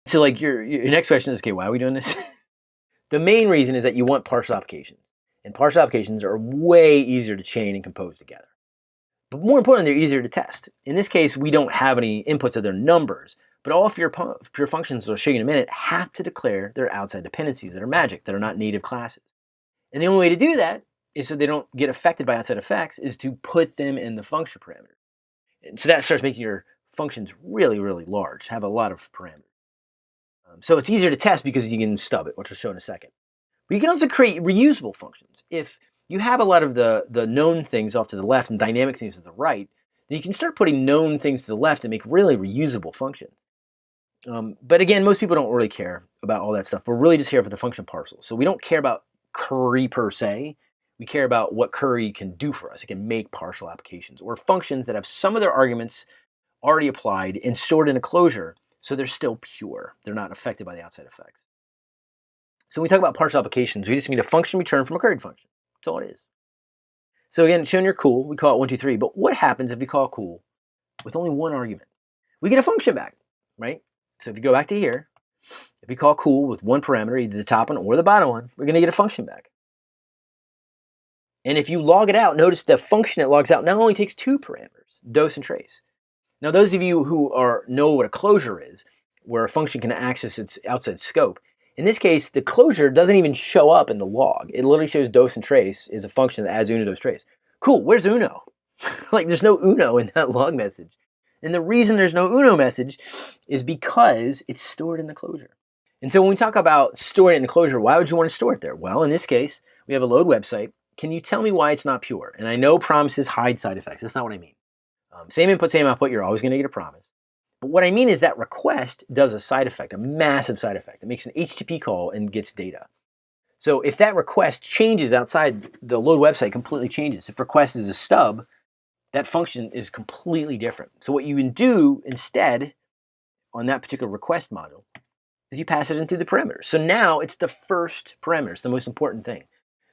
So like your, your next question is, okay, why are we doing this? the main reason is that you want partial applications. And partial applications are way easier to chain and compose together. But more importantly, they're easier to test. In this case, we don't have any inputs of their numbers, but all of your pure functions, I'll show you in a minute, have to declare their outside dependencies that are magic, that are not native classes. And the only way to do that is so they don't get affected by outside effects is to put them in the function parameter. And so that starts making your functions really, really large, have a lot of parameters. Um, so it's easier to test because you can stub it, which I'll show in a second. But you can also create reusable functions. If you have a lot of the, the known things off to the left and dynamic things to the right, then you can start putting known things to the left and make really reusable functions. Um, but again, most people don't really care about all that stuff. We're really just here for the function parcels. So we don't care about curry per se. We care about what Curry can do for us. It can make partial applications or functions that have some of their arguments already applied and stored in a closure, so they're still pure. They're not affected by the outside effects. So when we talk about partial applications, we just need a function return from a curried function. That's all it is. So again, showing you're cool, we call it one, two, three. But what happens if we call cool with only one argument? We get a function back, right? So if you go back to here, if we call cool with one parameter, either the top one or the bottom one, we're going to get a function back. And if you log it out, notice the function it logs out now only takes two parameters, dos and tres. Now, those of you who are know what a closure is, where a function can access its outside scope, in this case, the closure doesn't even show up in the log. It literally shows dos and tres is a function that adds uno dos tres. Cool, where's uno? like there's no uno in that log message. And the reason there's no uno message is because it's stored in the closure. And so when we talk about storing it in the closure, why would you want to store it there? Well, in this case, we have a load website. Can you tell me why it's not pure? And I know promises hide side effects. That's not what I mean. Um, same input, same output, you're always going to get a promise. But what I mean is that request does a side effect, a massive side effect. It makes an HTTP call and gets data. So if that request changes outside the load website, completely changes. If request is a stub, that function is completely different. So what you can do instead on that particular request module is you pass it into the parameters. So now it's the first parameter. It's the most important thing.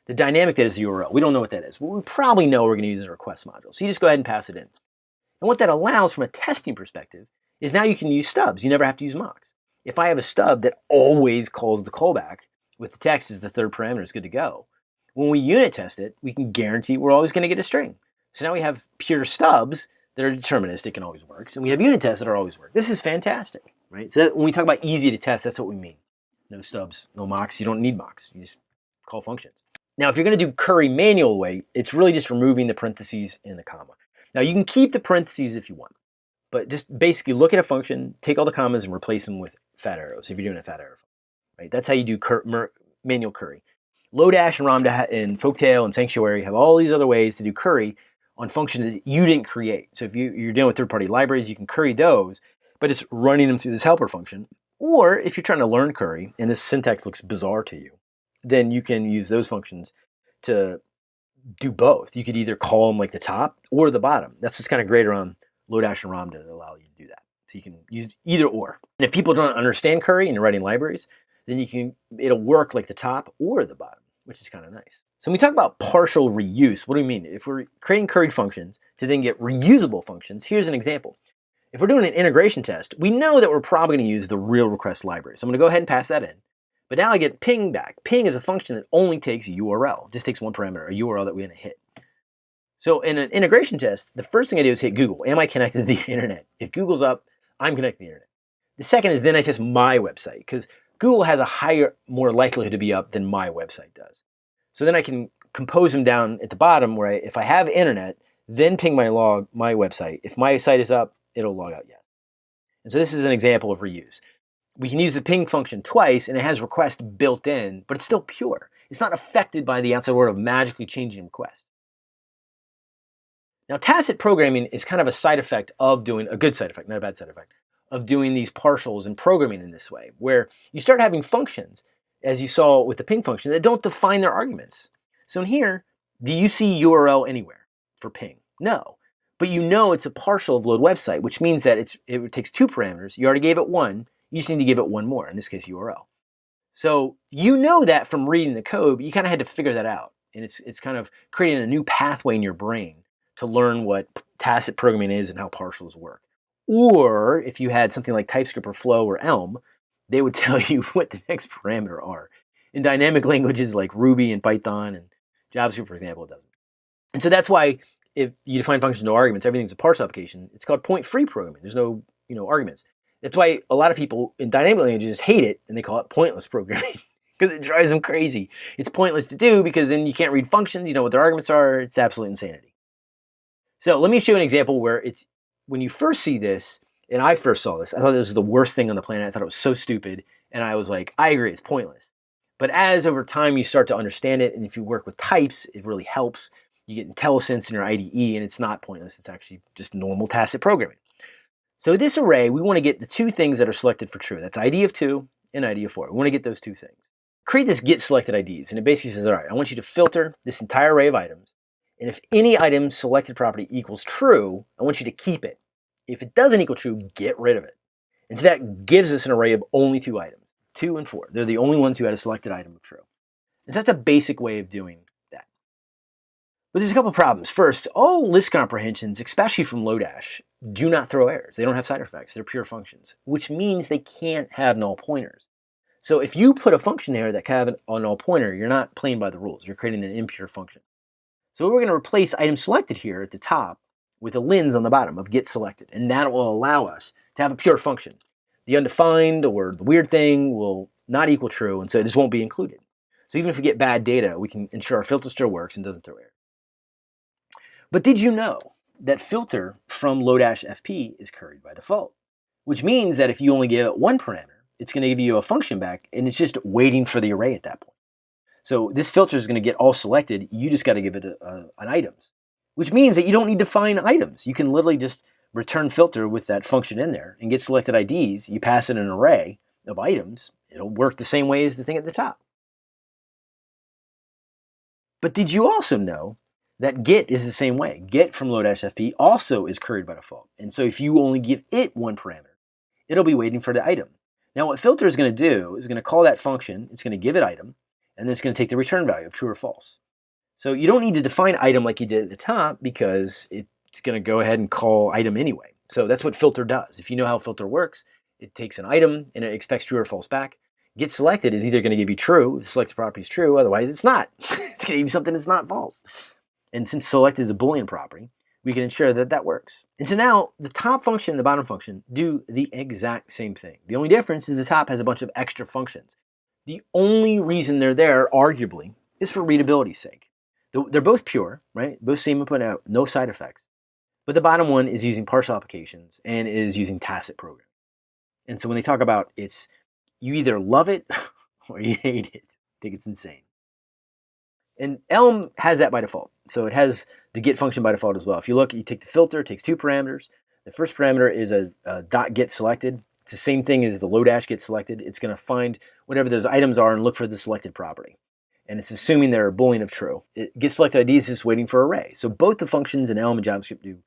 The dynamic that is the URL. We don't know what that is, but we probably know we're going to use a request module. So you just go ahead and pass it in. And what that allows from a testing perspective is now you can use stubs. You never have to use mocks. If I have a stub that always calls the callback with the text as the third parameter, it's good to go. When we unit test it, we can guarantee we're always going to get a string. So now we have pure stubs that are deterministic and always works, and we have unit tests that are always work. This is fantastic, right? So that, when we talk about easy to test, that's what we mean. No stubs, no mocks. You don't need mocks. You just call functions. Now, if you're going to do curry manual way, it's really just removing the parentheses and the comma. Now, you can keep the parentheses if you want. But just basically look at a function, take all the commas and replace them with fat arrows if you're doing a fat arrow. Right? That's how you do cur manual curry. Lodash and Ramda and Folktale and Sanctuary have all these other ways to do curry on functions that you didn't create. So if you, you're dealing with third-party libraries, you can curry those, but it's running them through this helper function. Or if you're trying to learn curry and this syntax looks bizarre to you, then you can use those functions to do both. You could either call them like the top or the bottom. That's what's kind of great around Lodash and Ramda to allow you to do that. So you can use either or. And if people don't understand Curry and you're writing libraries, then you can it'll work like the top or the bottom, which is kind of nice. So when we talk about partial reuse, what do we mean? If we're creating curried functions to then get reusable functions, here's an example. If we're doing an integration test, we know that we're probably going to use the real request library. So I'm going to go ahead and pass that in. But now I get ping back. Ping is a function that only takes a URL. Just takes one parameter, a URL that we're to hit. So in an integration test, the first thing I do is hit Google. Am I connected to the internet? If Google's up, I'm connected to the internet. The second is then I test my website because Google has a higher, more likelihood to be up than my website does. So then I can compose them down at the bottom where I, if I have internet, then ping my log, my website. If my site is up, it'll log out yes. And so this is an example of reuse. We can use the ping function twice and it has request built in, but it's still pure. It's not affected by the outside world of magically changing request. Now, tacit programming is kind of a side effect of doing a good side effect, not a bad side effect, of doing these partials and programming in this way, where you start having functions, as you saw with the ping function, that don't define their arguments. So in here, do you see URL anywhere for ping? No. But you know it's a partial of load website, which means that it's, it takes two parameters. You already gave it one. You just need to give it one more, in this case, URL. So you know that from reading the code, but you kind of had to figure that out. And it's, it's kind of creating a new pathway in your brain to learn what tacit programming is and how partials work. Or if you had something like TypeScript or Flow or Elm, they would tell you what the next parameter are. In dynamic languages like Ruby and Python and JavaScript, for example, it doesn't. And so that's why if you define functions no arguments, everything's a parse application. It's called point-free programming. There's no you know arguments. That's why a lot of people in dynamic languages hate it and they call it pointless programming because it drives them crazy. It's pointless to do because then you can't read functions, you know what their arguments are. It's absolute insanity. So let me show you an example where it's when you first see this, and I first saw this, I thought it was the worst thing on the planet. I thought it was so stupid. And I was like, I agree, it's pointless. But as over time you start to understand it, and if you work with types, it really helps. You get IntelliSense in your IDE, and it's not pointless. It's actually just normal tacit programming. So this array, we want to get the two things that are selected for true. That's ID of 2 and ID of 4. We want to get those two things. Create this get selected IDs, and it basically says, all right, I want you to filter this entire array of items and if any item selected property equals true, I want you to keep it. If it doesn't equal true, get rid of it. And so that gives us an array of only two items, two and four. They're the only ones who had a selected item of true. And so that's a basic way of doing that. But there's a couple problems. First, all list comprehensions, especially from Lodash, do not throw errors. They don't have side effects. They're pure functions, which means they can't have null pointers. So if you put a function there that can have a null pointer, you're not playing by the rules. You're creating an impure function. So we're going to replace item selected here at the top with a lens on the bottom of get selected, and that will allow us to have a pure function. The undefined or the weird thing will not equal true, and so this won't be included. So even if we get bad data, we can ensure our filter still works and doesn't throw error. But did you know that filter from Lodash FP is curried by default? Which means that if you only give it one parameter, it's going to give you a function back, and it's just waiting for the array at that point. So this filter is going to get all selected. You just got to give it a, a, an items, which means that you don't need to find items. You can literally just return filter with that function in there and get selected IDs. You pass it an array of items. It'll work the same way as the thing at the top. But did you also know that get is the same way. Get from Lodash FP also is curried by default. And so if you only give it one parameter, it'll be waiting for the item. Now what filter is going to do is going to call that function, it's going to give it item, and then it's going to take the return value of true or false. So you don't need to define item like you did at the top because it's going to go ahead and call item anyway. So that's what filter does. If you know how filter works, it takes an item and it expects true or false back. Get selected is either going to give you true, if the selected property is true, otherwise it's not. it's going to give you something that's not false. And since select is a Boolean property, we can ensure that that works. And so now the top function and the bottom function do the exact same thing. The only difference is the top has a bunch of extra functions. The only reason they're there, arguably, is for readability's sake. They're both pure, right? Both same input out, no side effects. But the bottom one is using partial applications and is using tacit programming. And so when they talk about it's, you either love it or you hate it. I think it's insane. And Elm has that by default. So it has the get function by default as well. If you look, you take the filter, it takes two parameters. The first parameter is a, a dot get selected. It's the same thing as the Lodash get selected. It's going to find whatever those items are and look for the selected property. And it's assuming they're a boolean of true. It get selected ID is just waiting for array. So both the functions in Elm and JavaScript do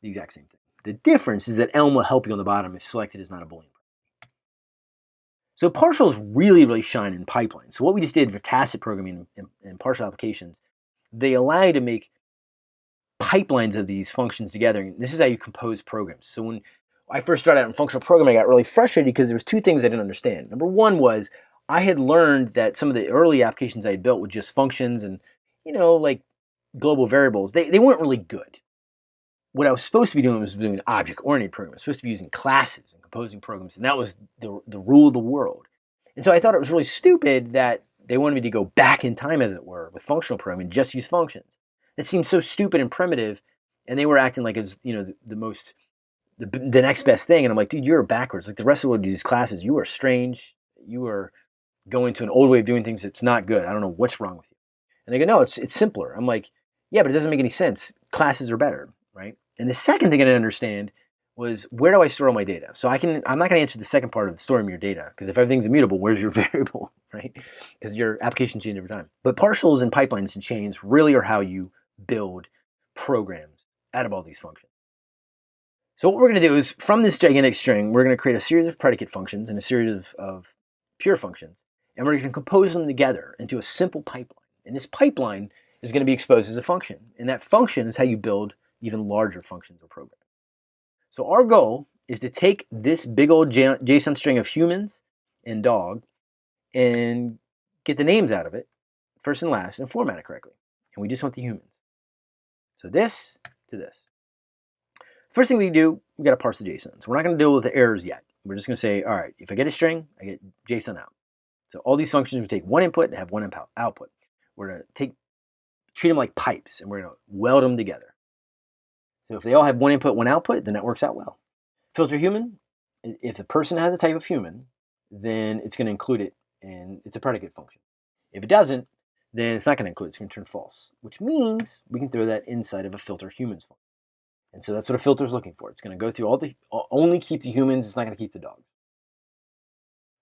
the exact same thing. The difference is that Elm will help you on the bottom if selected is not a boolean. So partials really, really shine in pipelines. So what we just did for tacit programming and partial applications, they allow you to make pipelines of these functions together. And this is how you compose programs. So when I first started out in functional programming, I got really frustrated because there was two things I didn't understand. Number one was I had learned that some of the early applications I had built with just functions and, you know, like global variables, they, they weren't really good what I was supposed to be doing was doing object-oriented programming. I was supposed to be using classes and composing programs, and that was the, the rule of the world. And so I thought it was really stupid that they wanted me to go back in time, as it were, with functional programming, just use functions. It seemed so stupid and primitive, and they were acting like it was, you know, the, the most, the, the next best thing. And I'm like, dude, you're backwards. Like the rest of the world uses classes. You are strange. You are going to an old way of doing things that's not good. I don't know what's wrong with you. And they go, no, it's, it's simpler. I'm like, yeah, but it doesn't make any sense. Classes are better, right? And the second thing I didn't understand was where do I store all my data? So I can I'm not going to answer the second part of storing your data because if everything's immutable, where's your variable, right? Because your application changes over time. But partials and pipelines and chains really are how you build programs out of all these functions. So what we're going to do is from this gigantic string, we're going to create a series of predicate functions and a series of, of pure functions, and we're going to compose them together into a simple pipeline. And this pipeline is going to be exposed as a function, and that function is how you build even larger functions or programs. So our goal is to take this big old JSON string of humans and dog and get the names out of it, first and last, and format it correctly. And we just want the humans. So this to this. First thing we do, we got to parse the JSON. So we're not going to deal with the errors yet. We're just going to say, all right, if I get a string, I get JSON out. So all these functions, we take one input and have one output. We're going to take, treat them like pipes, and we're going to weld them together. So if they all have one input, one output, then that works out well. Filter human, if the person has a type of human, then it's going to include it and it's a predicate function. If it doesn't, then it's not going to include it. It's going to turn false, which means we can throw that inside of a filter humans function. And so that's what a filter is looking for. It's going to go through all the, only keep the humans, it's not going to keep the dogs.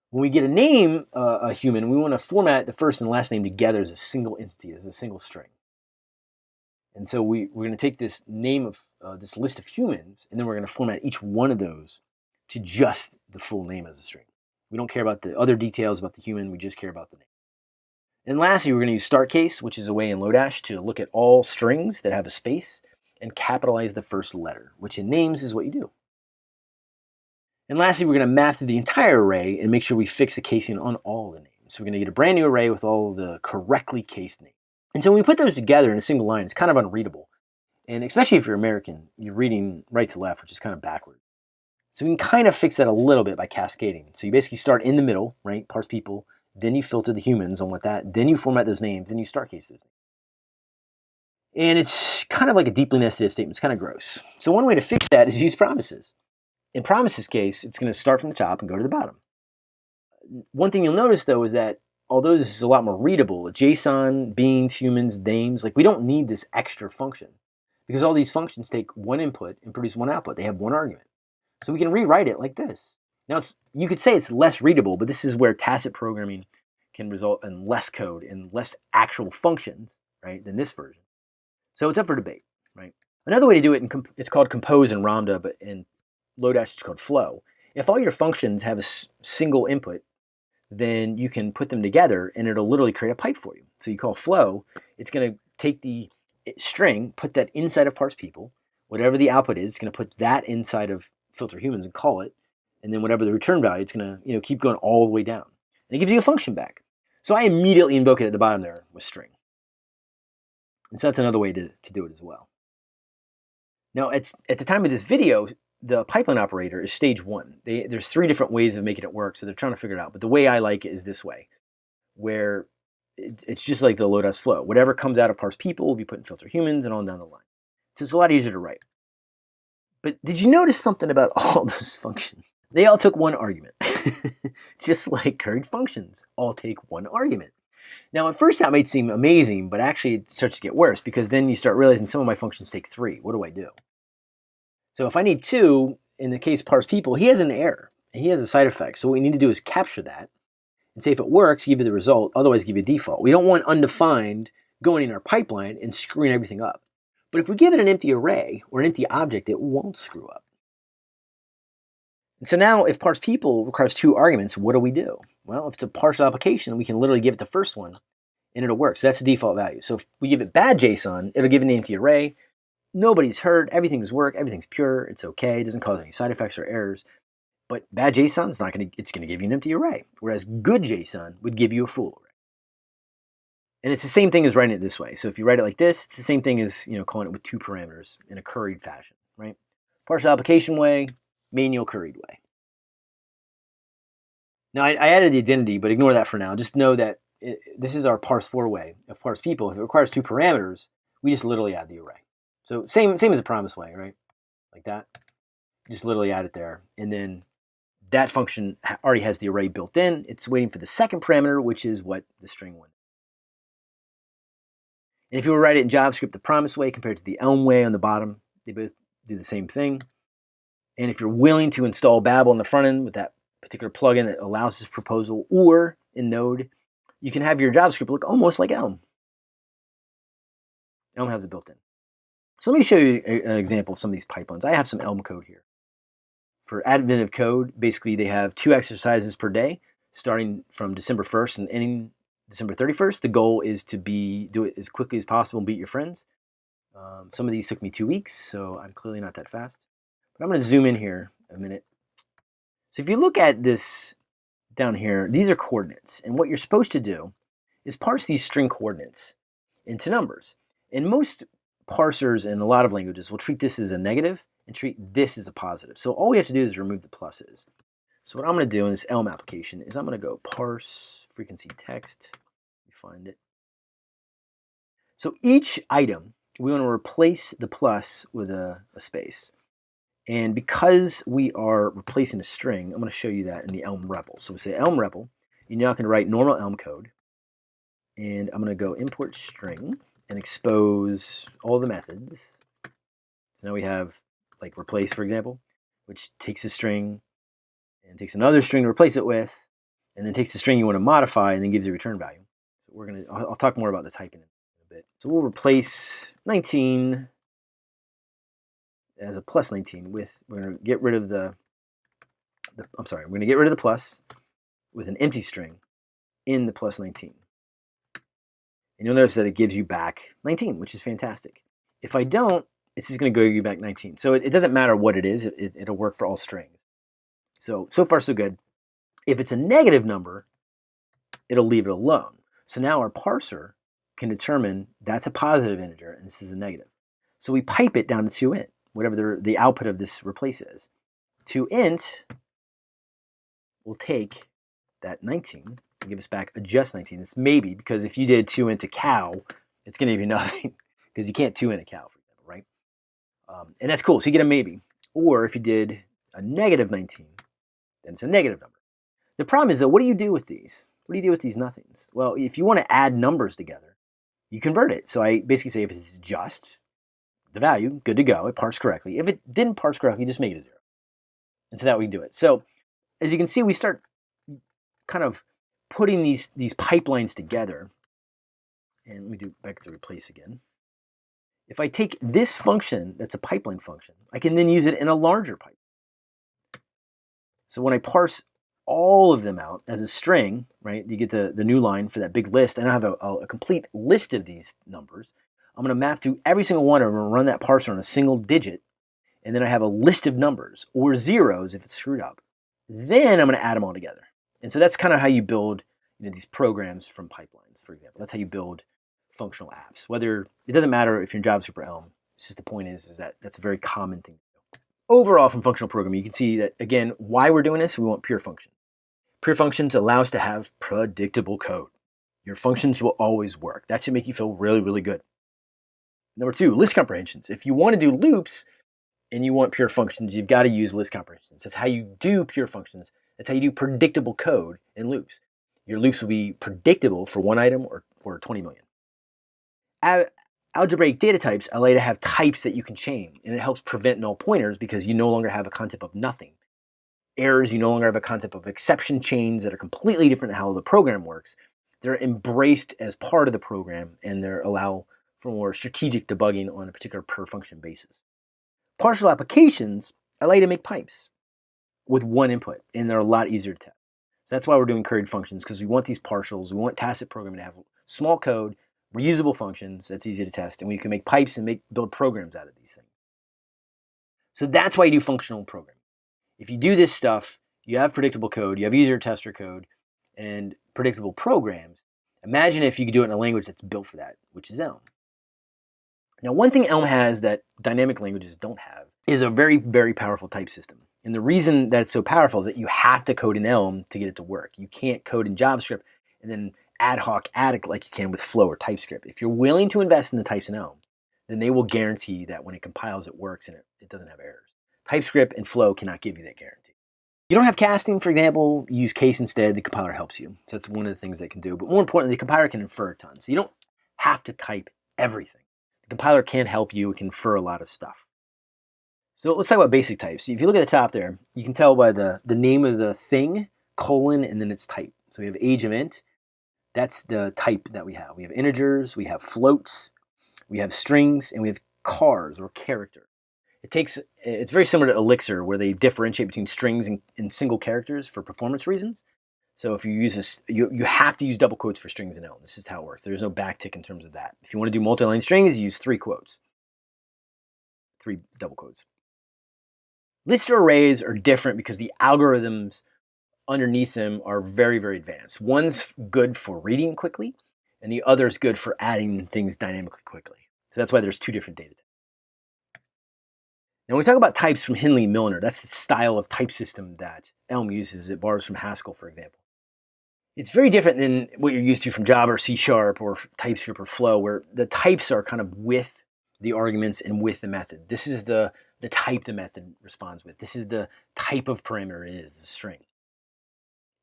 When we get a name, uh, a human, we want to format the first and last name together as a single entity, as a single string. And so we, we're going to take this name of uh, this list of humans, and then we're going to format each one of those to just the full name as a string. We don't care about the other details about the human, we just care about the name. And lastly, we're going to use start case, which is a way in Lodash to look at all strings that have a space and capitalize the first letter, which in names is what you do. And lastly, we're going to map through the entire array and make sure we fix the casing on all the names. So we're going to get a brand new array with all the correctly cased names. And so when we put those together in a single line, it's kind of unreadable. And especially if you're American, you're reading right to left, which is kind of backward. So we can kind of fix that a little bit by cascading. So you basically start in the middle, right? Parse people, then you filter the humans on what that, then you format those names, then you start case those. And it's kind of like a deeply nested if statement. It's kind of gross. So one way to fix that is use promises. In promises case, it's going to start from the top and go to the bottom. One thing you'll notice though is that although this is a lot more readable, JSON, beings, humans, names, like we don't need this extra function because all these functions take one input and produce one output. They have one argument. So we can rewrite it like this. Now, it's, you could say it's less readable, but this is where tacit programming can result in less code and less actual functions, right, than this version. So it's up for debate, right? Another way to do it, in it's called compose in Ramda, but in Lodash it's called flow. If all your functions have a single input, then you can put them together and it'll literally create a pipe for you. So you call flow, it's going to take the string, put that inside of parse people, whatever the output is, it's going to put that inside of filter humans and call it, and then whatever the return value, it's going to you know keep going all the way down. And it gives you a function back. So I immediately invoke it at the bottom there with string. And so that's another way to, to do it as well. Now, at, at the time of this video, the pipeline operator is stage one. They, there's three different ways of making it work, so they're trying to figure it out. But the way I like it is this way, where it, it's just like the Lodash flow. Whatever comes out of parse people will be put in filter humans and on down the line. So it's a lot easier to write. But did you notice something about all those functions? They all took one argument. Just like curried functions all take one argument. Now, at first that might seem amazing, but actually it starts to get worse because then you start realizing some of my functions take three. What do I do? So if I need two, in the case parse people, he has an error and he has a side effect. So what we need to do is capture that and say if it works, give you the result, otherwise give you a default. We don't want undefined going in our pipeline and screwing everything up. But if we give it an empty array or an empty object, it won't screw up. And so now if parse people requires two arguments, what do we do? Well, if it's a partial application, we can literally give it the first one and it'll work. So that's the default value. So if we give it bad JSON, it'll give an empty array. Nobody's hurt, everything's work, everything's pure, it's okay, it doesn't cause any side effects or errors. But bad JSON is not gonna it's gonna give you an empty array. Whereas good JSON would give you a full array. And it's the same thing as writing it this way. So if you write it like this, it's the same thing as you know calling it with two parameters in a curried fashion, right? Partial application way, manual curried way. Now I, I added the identity, but ignore that for now. Just know that it, this is our parse four way of parse people. If it requires two parameters, we just literally add the array. So same same as a promise way, right? Like that. Just literally add it there, and then that function already has the array built in. It's waiting for the second parameter, which is what the string one. And if you were to write it in JavaScript the promise way compared to the Elm way on the bottom, they both do the same thing. And if you're willing to install Babel on the front end with that particular plugin that allows this proposal, or in Node, you can have your JavaScript look almost like Elm. Elm has it built in. So let me show you an example of some of these pipelines. I have some Elm code here. For Advent of Code, basically they have two exercises per day, starting from December 1st and ending December 31st. The goal is to be do it as quickly as possible and beat your friends. Um, some of these took me two weeks, so I'm clearly not that fast. But I'm going to zoom in here a minute. So if you look at this down here, these are coordinates. And what you're supposed to do is parse these string coordinates into numbers. And most parsers in a lot of languages will treat this as a negative and treat this as a positive. So all we have to do is remove the pluses. So what I'm going to do in this Elm application is I'm going to go parse frequency text. You find it. So each item, we want to replace the plus with a, a space. And because we are replacing a string, I'm going to show you that in the Elm REPL. So we say Elm REPL. You're now going to write normal Elm code. And I'm going to go import string and expose all the methods. So now we have like replace, for example, which takes a string and takes another string to replace it with, and then takes the string you want to modify and then gives you a return value. So we're going to, I'll, I'll talk more about the typing in a bit. So we'll replace 19 as a plus 19 with, we're going to get rid of the, the, I'm sorry, we're going to get rid of the plus with an empty string in the plus 19. And you'll notice that it gives you back 19, which is fantastic. If I don't, it's just going to go you back 19. So it, it, doesn't matter what it is. It, it, it'll work for all strings. So, so far so good. If it's a negative number, it'll leave it alone. So now our parser can determine that's a positive integer and this is a negative. So we pipe it down to 2 int, whatever the, the output of this replace is. 2 int will take that 19 and give us back a just 19. It's maybe because if you did 2 int a cow, it's going to you nothing because you can't 2 int a cow, for example, right? Um, and that's cool. So you get a maybe. Or if you did a negative 19, then it's a negative number. The problem is, though, what do you do with these? What do you do with these nothings? Well, if you want to add numbers together, you convert it. So I basically say if it's just the value, good to go. It parsed correctly. If it didn't parse correctly, just make it a zero. And so that we can do it. So as you can see, we start kind of putting these, these pipelines together. And let me do back to replace again. If I take this function, that's a pipeline function, I can then use it in a larger pipe. So when I parse all of them out as a string, right? You get the, the new line for that big list, and I have a, a complete list of these numbers. I'm going to map through every single one of them and run that parser on a single digit, and then I have a list of numbers, or zeros if it's screwed up. Then I'm going to add them all together. And so that's kind of how you build you know, these programs from pipelines, for example. That's how you build functional apps. Whether it doesn't matter if you're in JavaScript or Elm. It's just the point is, is that that's a very common thing overall from functional programming, you can see that, again, why we're doing this, we want pure functions. Pure functions allow us to have predictable code. Your functions will always work. That should make you feel really, really good. Number two, list comprehensions. If you want to do loops and you want pure functions, you've got to use list comprehensions. That's how you do pure functions. That's how you do predictable code in loops. Your loops will be predictable for one item or, or 20 million algebraic data types allow you to have types that you can chain, and it helps prevent null pointers because you no longer have a concept of nothing. Errors, you no longer have a concept of exception chains that are completely different how the program works. They're embraced as part of the program, and they allow for more strategic debugging on a particular per function basis. Partial applications allow you to make pipes with one input, and they're a lot easier to test. So that's why we're doing curried functions, because we want these partials, we want tacit programming to have small code reusable functions that's easy to test, and we can make pipes and make build programs out of these things. So that's why you do functional programming. If you do this stuff, you have predictable code, you have easier tester code, and predictable programs. Imagine if you could do it in a language that's built for that, which is Elm. Now, one thing Elm has that dynamic languages don't have is a very, very powerful type system. And the reason that it's so powerful is that you have to code in Elm to get it to work. You can't code in JavaScript and then ad hoc add it like you can with Flow or TypeScript. If you're willing to invest in the types in Elm, then they will guarantee that when it compiles, it works and it, it doesn't have errors. TypeScript and Flow cannot give you that guarantee. You don't have casting, for example, use case instead, the compiler helps you. So that's one of the things they can do. But more importantly, the compiler can infer a ton. So you don't have to type everything. The compiler can help you, it can a lot of stuff. So let's talk about basic types. If you look at the top there, you can tell by the, the name of the thing, colon, and then its type. So we have age of int, that's the type that we have. We have integers, we have floats, we have strings, and we have chars or character. It takes, it's very similar to Elixir where they differentiate between strings and, and single characters for performance reasons. So if you use this, you, you have to use double quotes for strings in Elm. This is how it works. There's no backtick in terms of that. If you want to do multi-line strings, use three quotes, three double quotes. List arrays are different because the algorithms underneath them are very, very advanced. One's good for reading quickly, and the other's good for adding things dynamically quickly. So that's why there's two different data types. Now, when we talk about types from Hindley Milner, that's the style of type system that Elm uses. It borrows from Haskell, for example. It's very different than what you're used to from Java or C Sharp or TypeScript or Flow, where the types are kind of with the arguments and with the method. This is the, the type the method responds with. This is the type of parameter it is, the string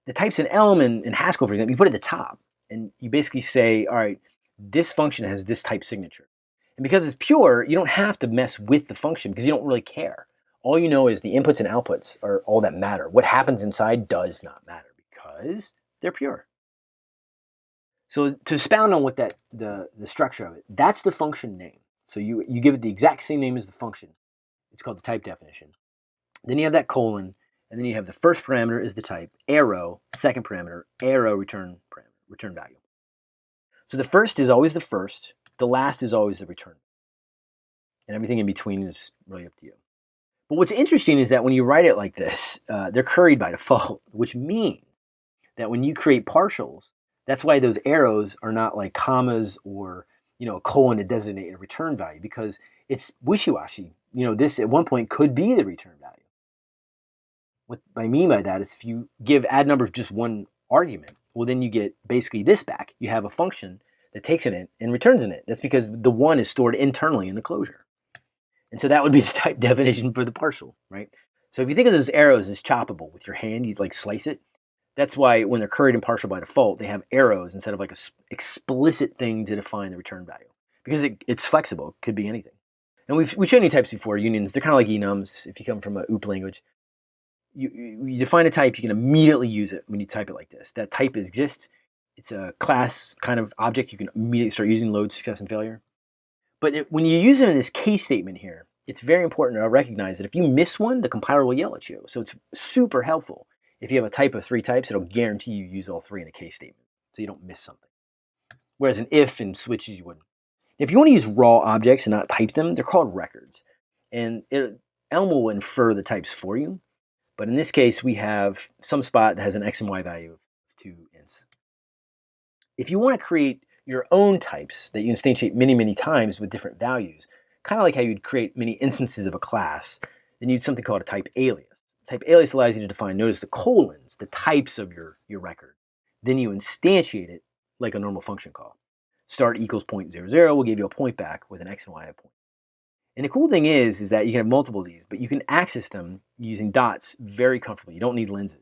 the types in Elm and, and Haskell, for example, you put at the top and you basically say, all right, this function has this type signature. And because it's pure, you don't have to mess with the function because you don't really care. All you know is the inputs and outputs are all that matter. What happens inside does not matter because they're pure. So to expound on what that the, the structure of it, that's the function name. So you, you give it the exact same name as the function. It's called the type definition. Then you have that colon, and then you have the first parameter is the type, arrow, second parameter, arrow return parameter, return value. So the first is always the first, the last is always the return. And everything in between is really up to you. But what's interesting is that when you write it like this, uh, they're curried by default, which means that when you create partials, that's why those arrows are not like commas or you know a colon to designate a return value because it's wishy-washy. You know, this at one point could be the return value. What I mean by that is if you give add numbers just one argument, well then you get basically this back. You have a function that takes an int and returns an int. That's because the one is stored internally in the closure. And so that would be the type definition for the partial, right? So if you think of those arrows as choppable with your hand, you'd like slice it. That's why when they're curried and partial by default, they have arrows instead of like a explicit thing to define the return value because it, it's flexible. It could be anything. And we've, we've shown you types before, unions. They're kind of like enums if you come from a OOP language. You, you define a type, you can immediately use it when you type it like this. That type exists. It's a class kind of object. You can immediately start using load, success, and failure. But it, when you use it in this case statement here, it's very important to recognize that if you miss one, the compiler will yell at you. So it's super helpful. If you have a type of three types, it'll guarantee you use all three in a case statement, so you don't miss something. Whereas an if and switches, you wouldn't. If you want to use raw objects and not type them, they're called records. And it, Elm will infer the types for you. But in this case, we have some spot that has an x and y value of two ints. If you want to create your own types that you instantiate many, many times with different values, kind of like how you'd create many instances of a class, then you'd something called a type alias. Type alias allows you to define, notice the colons, the types of your, your record. Then you instantiate it like a normal function call. Start equals 0.00 will give you a point back with an x and y point. And the cool thing is, is that you can have multiple of these, but you can access them using dots very comfortably. You don't need lenses.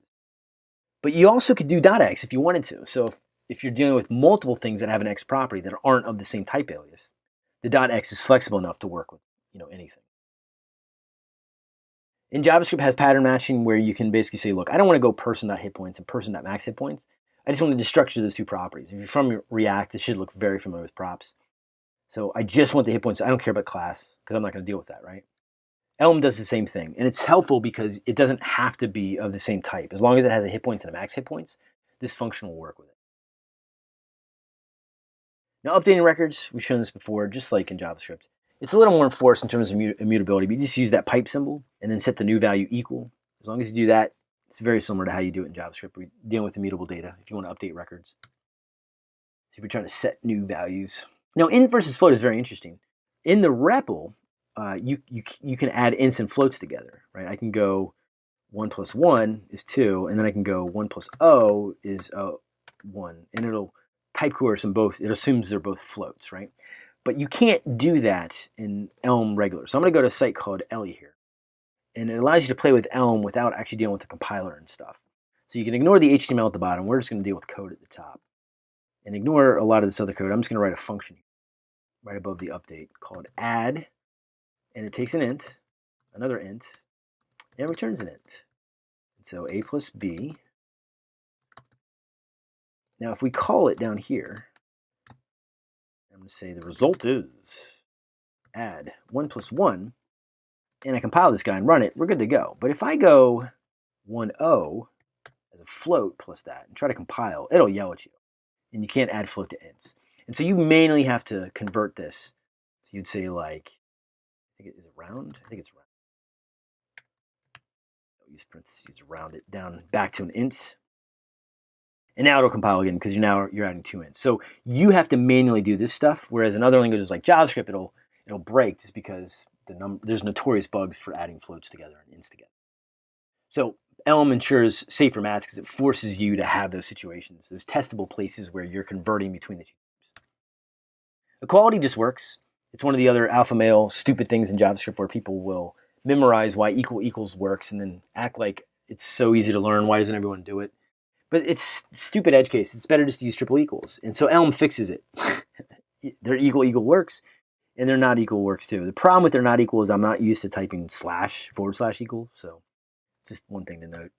But you also could do dot x if you wanted to. So if if you're dealing with multiple things that have an X property that aren't of the same type alias, the dot .x is flexible enough to work with you know anything. In JavaScript has pattern matching where you can basically say, look, I don't want to go person.hitpoints points and person.max hit points. I just want to structure those two properties. If you're from React, it should look very familiar with props. So I just want the hit points. I don't care about class because I'm not going to deal with that, right? Elm does the same thing. And it's helpful because it doesn't have to be of the same type. As long as it has a hit points and a max hit points, this function will work with it. Now, updating records, we've shown this before, just like in JavaScript. It's a little more enforced in terms of immutability, but you just use that pipe symbol and then set the new value equal. As long as you do that, it's very similar to how you do it in JavaScript. We're dealing with immutable data if you want to update records. So if you're trying to set new values. Now, int versus float is very interesting. In the REPL, uh, you, you, you can add ints and floats together, right? I can go 1 plus 1 is 2, and then I can go 1 plus O is uh, 1, and it'll type coerce them both, it assumes they're both floats, right? But you can't do that in Elm regular. So I'm going to go to a site called Ellie here. And it allows you to play with Elm without actually dealing with the compiler and stuff. So you can ignore the HTML at the bottom. We're just going to deal with code at the top. And ignore a lot of this other code. I'm just going to write a function right above the update called add. And it takes an int, another int, and returns an int. So a plus b now, if we call it down here, say the result is add 1 plus 1, and I compile this guy and run it, we're good to go. But if I go 1, 0 as a float plus that and try to compile, it'll yell at you. And you can't add float to ints. And so you mainly have to convert this. So you'd say like, I think it is round? I think it's round. Use parentheses to round it down back to an int and now it'll compile again because you're now you're adding two in. So you have to manually do this stuff, whereas in other languages like JavaScript, it'll it'll break just because the number there's notorious bugs for adding floats together and ints together. So Elm ensures safer math because it forces you to have those situations, those testable places where you're converting between the two groups. Equality just works. It's one of the other alpha male stupid things in JavaScript where people will memorize why equal equals works and then act like it's so easy to learn. Why doesn't everyone do it? But it's stupid edge case. It's better just to use triple equals. And so Elm fixes it. their equal equal works, and their not equal works too. The problem with their not equal is I'm not used to typing slash forward slash equal, so it's just one thing to note.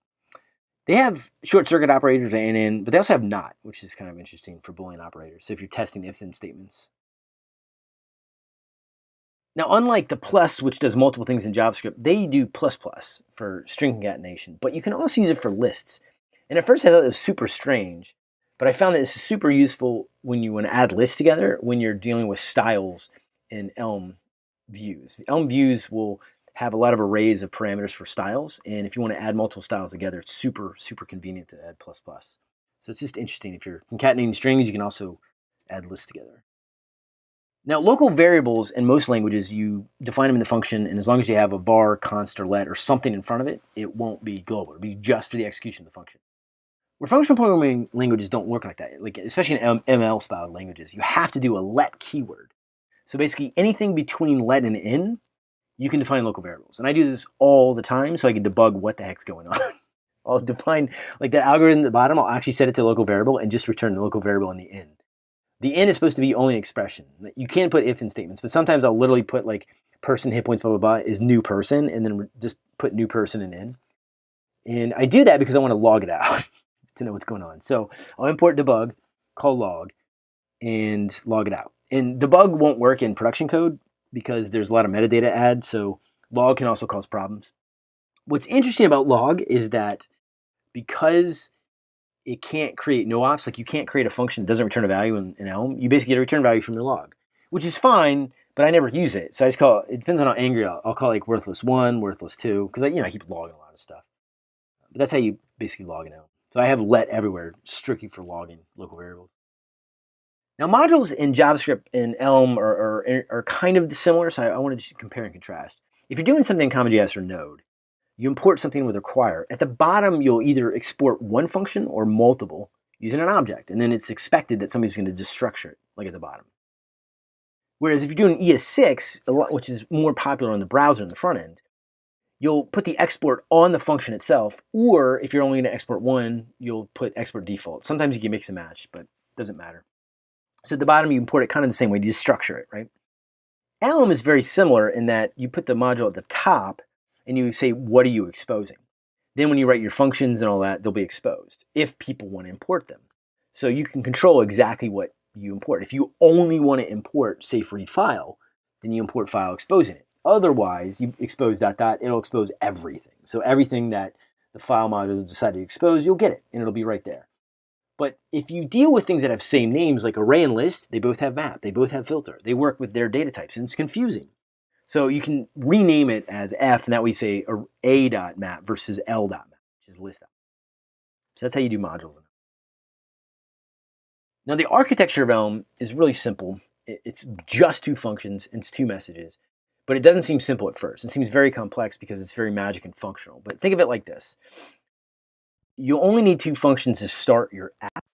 They have short circuit operators and in, but they also have not, which is kind of interesting for Boolean operators. So if you're testing if-then statements. Now, unlike the plus, which does multiple things in JavaScript, they do plus plus for string concatenation, but you can also use it for lists. And at first I thought it was super strange, But I found that is super useful when you want to add lists together when you're dealing with styles in Elm views. Elm views will have a lot of arrays of parameters for styles. And if you want to add multiple styles together, it's super, super convenient to add plus plus. So it's just interesting. If you're concatenating strings, you can also add lists together. Now, local variables in most languages, you define them in the function, and as long as you have a var, const, or let, or something in front of it, it won't be global. It'll be just for the execution of the function. Where functional programming languages don't work like that, like especially in ML-style languages, you have to do a let keyword. So basically, anything between let and in you can define local variables. And I do this all the time so I can debug what the heck's going on. I'll define, like that algorithm at the bottom, I'll actually set it to local variable and just return the local variable in the end. The end is supposed to be only an expression. You can put if in statements, but sometimes I'll literally put like person hit points blah blah blah is new person and then just put new person in in. And I do that because I want to log it out to know what's going on. So I'll import debug, call log, and log it out. And debug won't work in production code because there's a lot of metadata add, so log can also cause problems. What's interesting about log is that because it can't create no ops, like you can't create a function that doesn't return a value in, in Elm, you basically get a return value from your log, which is fine, but I never use it. So I just call it, depends on how angry I'll, I'll call it like worthless one, worthless two, because you know, I keep logging a lot of stuff. But that's how you basically log it out. So I have let everywhere strictly for logging local variables. Now modules in JavaScript and Elm are, are, eh, are kind of similar, so I, I want to just compare and contrast. If you're doing something in CommonJS or Node, you import something with require. At the bottom, you'll either export one function or multiple using an object, and then it's expected that somebody's going to destructure it, like at the bottom. Whereas if you're doing ES6, which is more popular on the browser in the front end, you'll put the export on the function itself, or if you're only going to export one, you'll put export default. Sometimes you can mix and match, but it doesn't matter. So at the bottom, you import it kind of the same way, you just structure it, right? Elm is very similar in that you put the module at the top and you say, what are you exposing? Then when you write your functions and all that, they'll be exposed if people want to import them. So you can control exactly what you import. If you only want to import, say, read file, then you import file exposing it. Otherwise, you expose dot dot, it'll expose everything. So everything that the file module decided to expose, you'll get it, and it'll be right there. But if you deal with things that have same names like array and list, they both have map, they both have filter, they work with their data types, and it's confusing. So you can rename it as F, and that way you say A dot map versus L dot map, which is list. Map. So that's how you do modules. Now the architecture of Elm is really simple. It's just two functions, and it's two messages. But it doesn't seem simple at first. It seems very complex because it's very magic and functional. But think of it like this you only need two functions to start your app.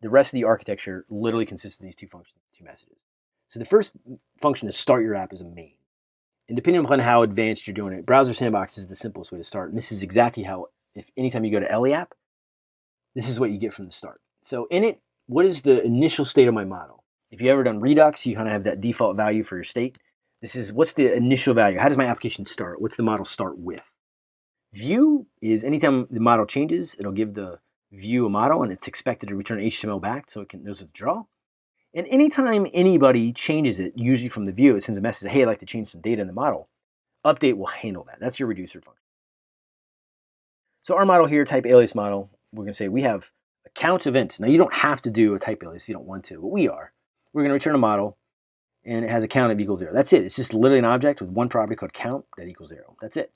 The rest of the architecture literally consists of these two functions, two messages. So the first function to start your app is a main. And depending upon how advanced you're doing it, Browser Sandbox is the simplest way to start. And this is exactly how, if anytime you go to Ellie app, this is what you get from the start. So in it, what is the initial state of my model? If you ever done Redux, you kind of have that default value for your state. This is what's the initial value? How does my application start? What's the model start with? View is anytime the model changes, it'll give the view a model and it's expected to return HTML back so it can knows to draw. And anytime anybody changes it, usually from the view, it sends a message, hey, I'd like to change some data in the model. Update will handle that. That's your reducer function. So our model here, type alias model, we're going to say we have account events. Now you don't have to do a type alias if you don't want to, but we are. We're going to return a model and it has a count of equals zero. That's it. It's just literally an object with one property called count that equals zero. That's it.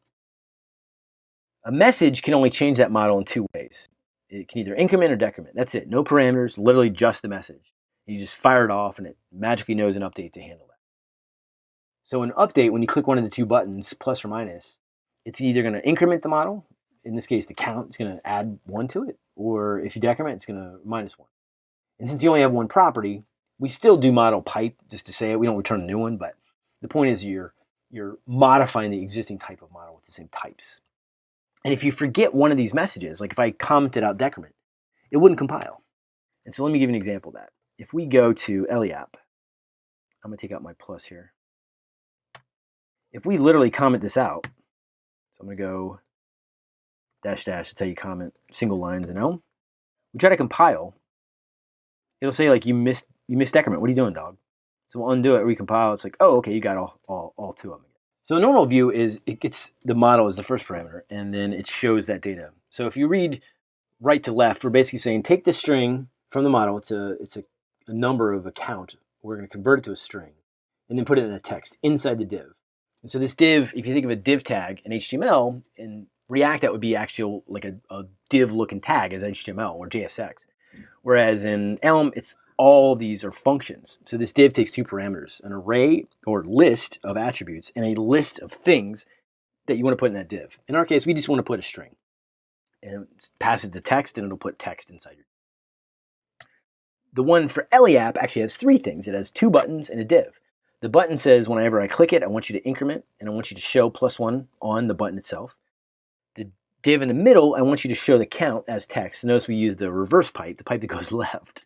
A message can only change that model in two ways. It can either increment or decrement. That's it. No parameters, literally just the message. You just fire it off and it magically knows an update to handle that. So an update, when you click one of the two buttons, plus or minus, it's either going to increment the model, in this case the count, is going to add one to it, or if you decrement, it's going to minus one. And since you only have one property, we still do model pipe, just to say it. We don't return a new one, but the point is you're, you're modifying the existing type of model with the same types. And if you forget one of these messages, like if I commented out decrement, it wouldn't compile. And so let me give you an example of that. If we go to Ellie app, I'm gonna take out my plus here. If we literally comment this out, so I'm gonna go dash dash, that's how you comment single lines in Elm. We try to compile, it'll say like you missed you missed decrement. What are you doing, dog? So we'll undo it, recompile. It's like, oh, okay, you got all, all, all two of them. So a normal view is it gets the model as the first parameter, and then it shows that data. So if you read right to left, we're basically saying take the string from the model. It's a it's a, a number of a count. We're going to convert it to a string, and then put it in a text inside the div. And so this div, if you think of a div tag in HTML, in React that would be actual like a, a div looking tag as HTML or JSX. Whereas in Elm, it's all these are functions. So this div takes two parameters, an array or list of attributes and a list of things that you want to put in that div. In our case, we just want to put a string. And it passes the text and it'll put text inside your the one for Ellie app actually has three things. It has two buttons and a div. The button says whenever I click it, I want you to increment and I want you to show plus one on the button itself. The div in the middle, I want you to show the count as text. Notice we use the reverse pipe, the pipe that goes left.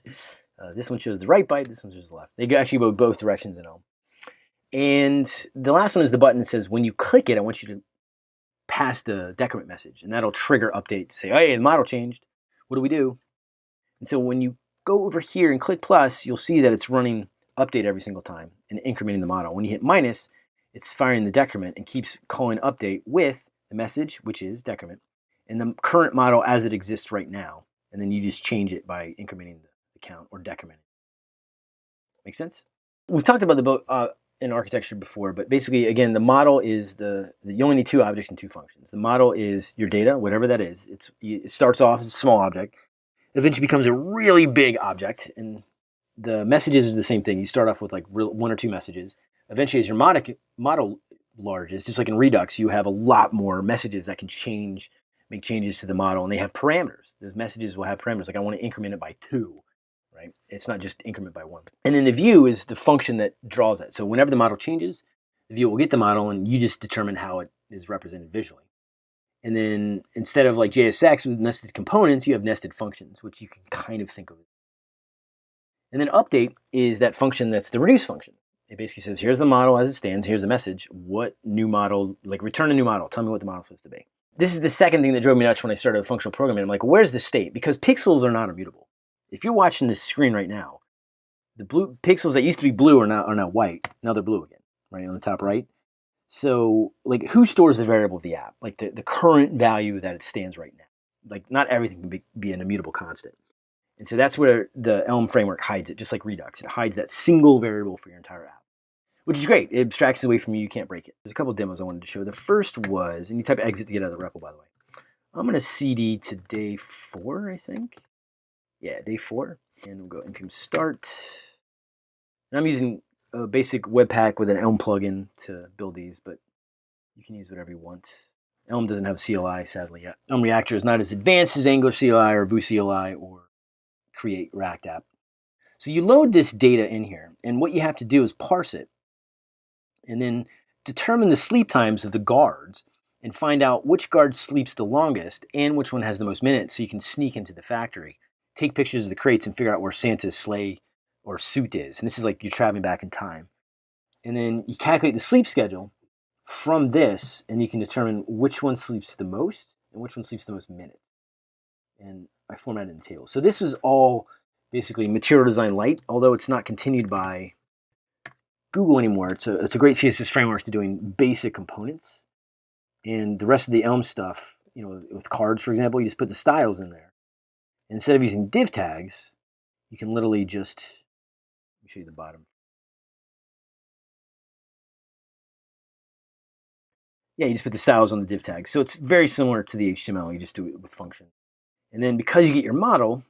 Uh, this one shows the right byte, this one shows the left. They actually go both directions in Elm. And the last one is the button that says when you click it, I want you to pass the decrement message, and that'll trigger update to say, hey, the model changed. What do we do? And so when you go over here and click plus, you'll see that it's running update every single time and incrementing the model. When you hit minus, it's firing the decrement and keeps calling update with the message, which is decrement, and the current model as it exists right now. And then you just change it by incrementing the count or decrementing. Make sense? We've talked about the uh, in architecture before, but basically, again, the model is the, you only need two objects and two functions. The model is your data, whatever that is. It's, it starts off as a small object eventually becomes a really big object. And the messages are the same thing. You start off with like one or two messages. Eventually, as your model, model larges, just like in Redux, you have a lot more messages that can change, make changes to the model, and they have parameters. Those messages will have parameters. Like I want to increment it by two, right? It's not just increment by one. And then the view is the function that draws it. So whenever the model changes, the view will get the model, and you just determine how it is represented visually. And then instead of like JSX with nested components, you have nested functions, which you can kind of think of. And then update is that function that's the reduce function. It basically says, here's the model as it stands, here's the message. What new model, like return a new model, tell me what the model is supposed to be. This is the second thing that drove me nuts when I started functional programming. I'm like, where's the state? Because pixels are not immutable. If you're watching this screen right now, the blue pixels that used to be blue are now, are now white. Now they're blue again, right on the top right. So like who stores the variable of the app? Like the, the current value that it stands right now. Like not everything can be, be an immutable constant. And so that's where the Elm framework hides it, just like Redux. It hides that single variable for your entire app, which is great. It abstracts away from you. You can't break it. There's a couple demos I wanted to show. The first was, and you type exit to get out of the REPL, by the way. I'm going to CD to day four, I think. Yeah, day four. And we'll go npm start. And I'm using a basic Webpack with an Elm plugin to build these, but you can use whatever you want. Elm doesn't have CLI, sadly, yet. Elm Reactor is not as advanced as Angular CLI or Vue CLI or Create React App. So you load this data in here, and what you have to do is parse it, and then determine the sleep times of the guards, and find out which guard sleeps the longest and which one has the most minutes, so you can sneak into the factory, take pictures of the crates, and figure out where Santa's sleigh or suit is. And this is like you're traveling back in time. And then you calculate the sleep schedule from this, and you can determine which one sleeps the most and which one sleeps the most minutes. And I formatted in tables. So this was all basically Material Design Lite, although it's not continued by Google anymore. It's a, it's a great CSS framework to doing basic components. And the rest of the Elm stuff, you know, with cards, for example, you just put the styles in there. Instead of using div tags, you can literally just, let me show you the bottom. Yeah, you just put the styles on the div tag. So it's very similar to the HTML. You just do it with function. And then because you get your model,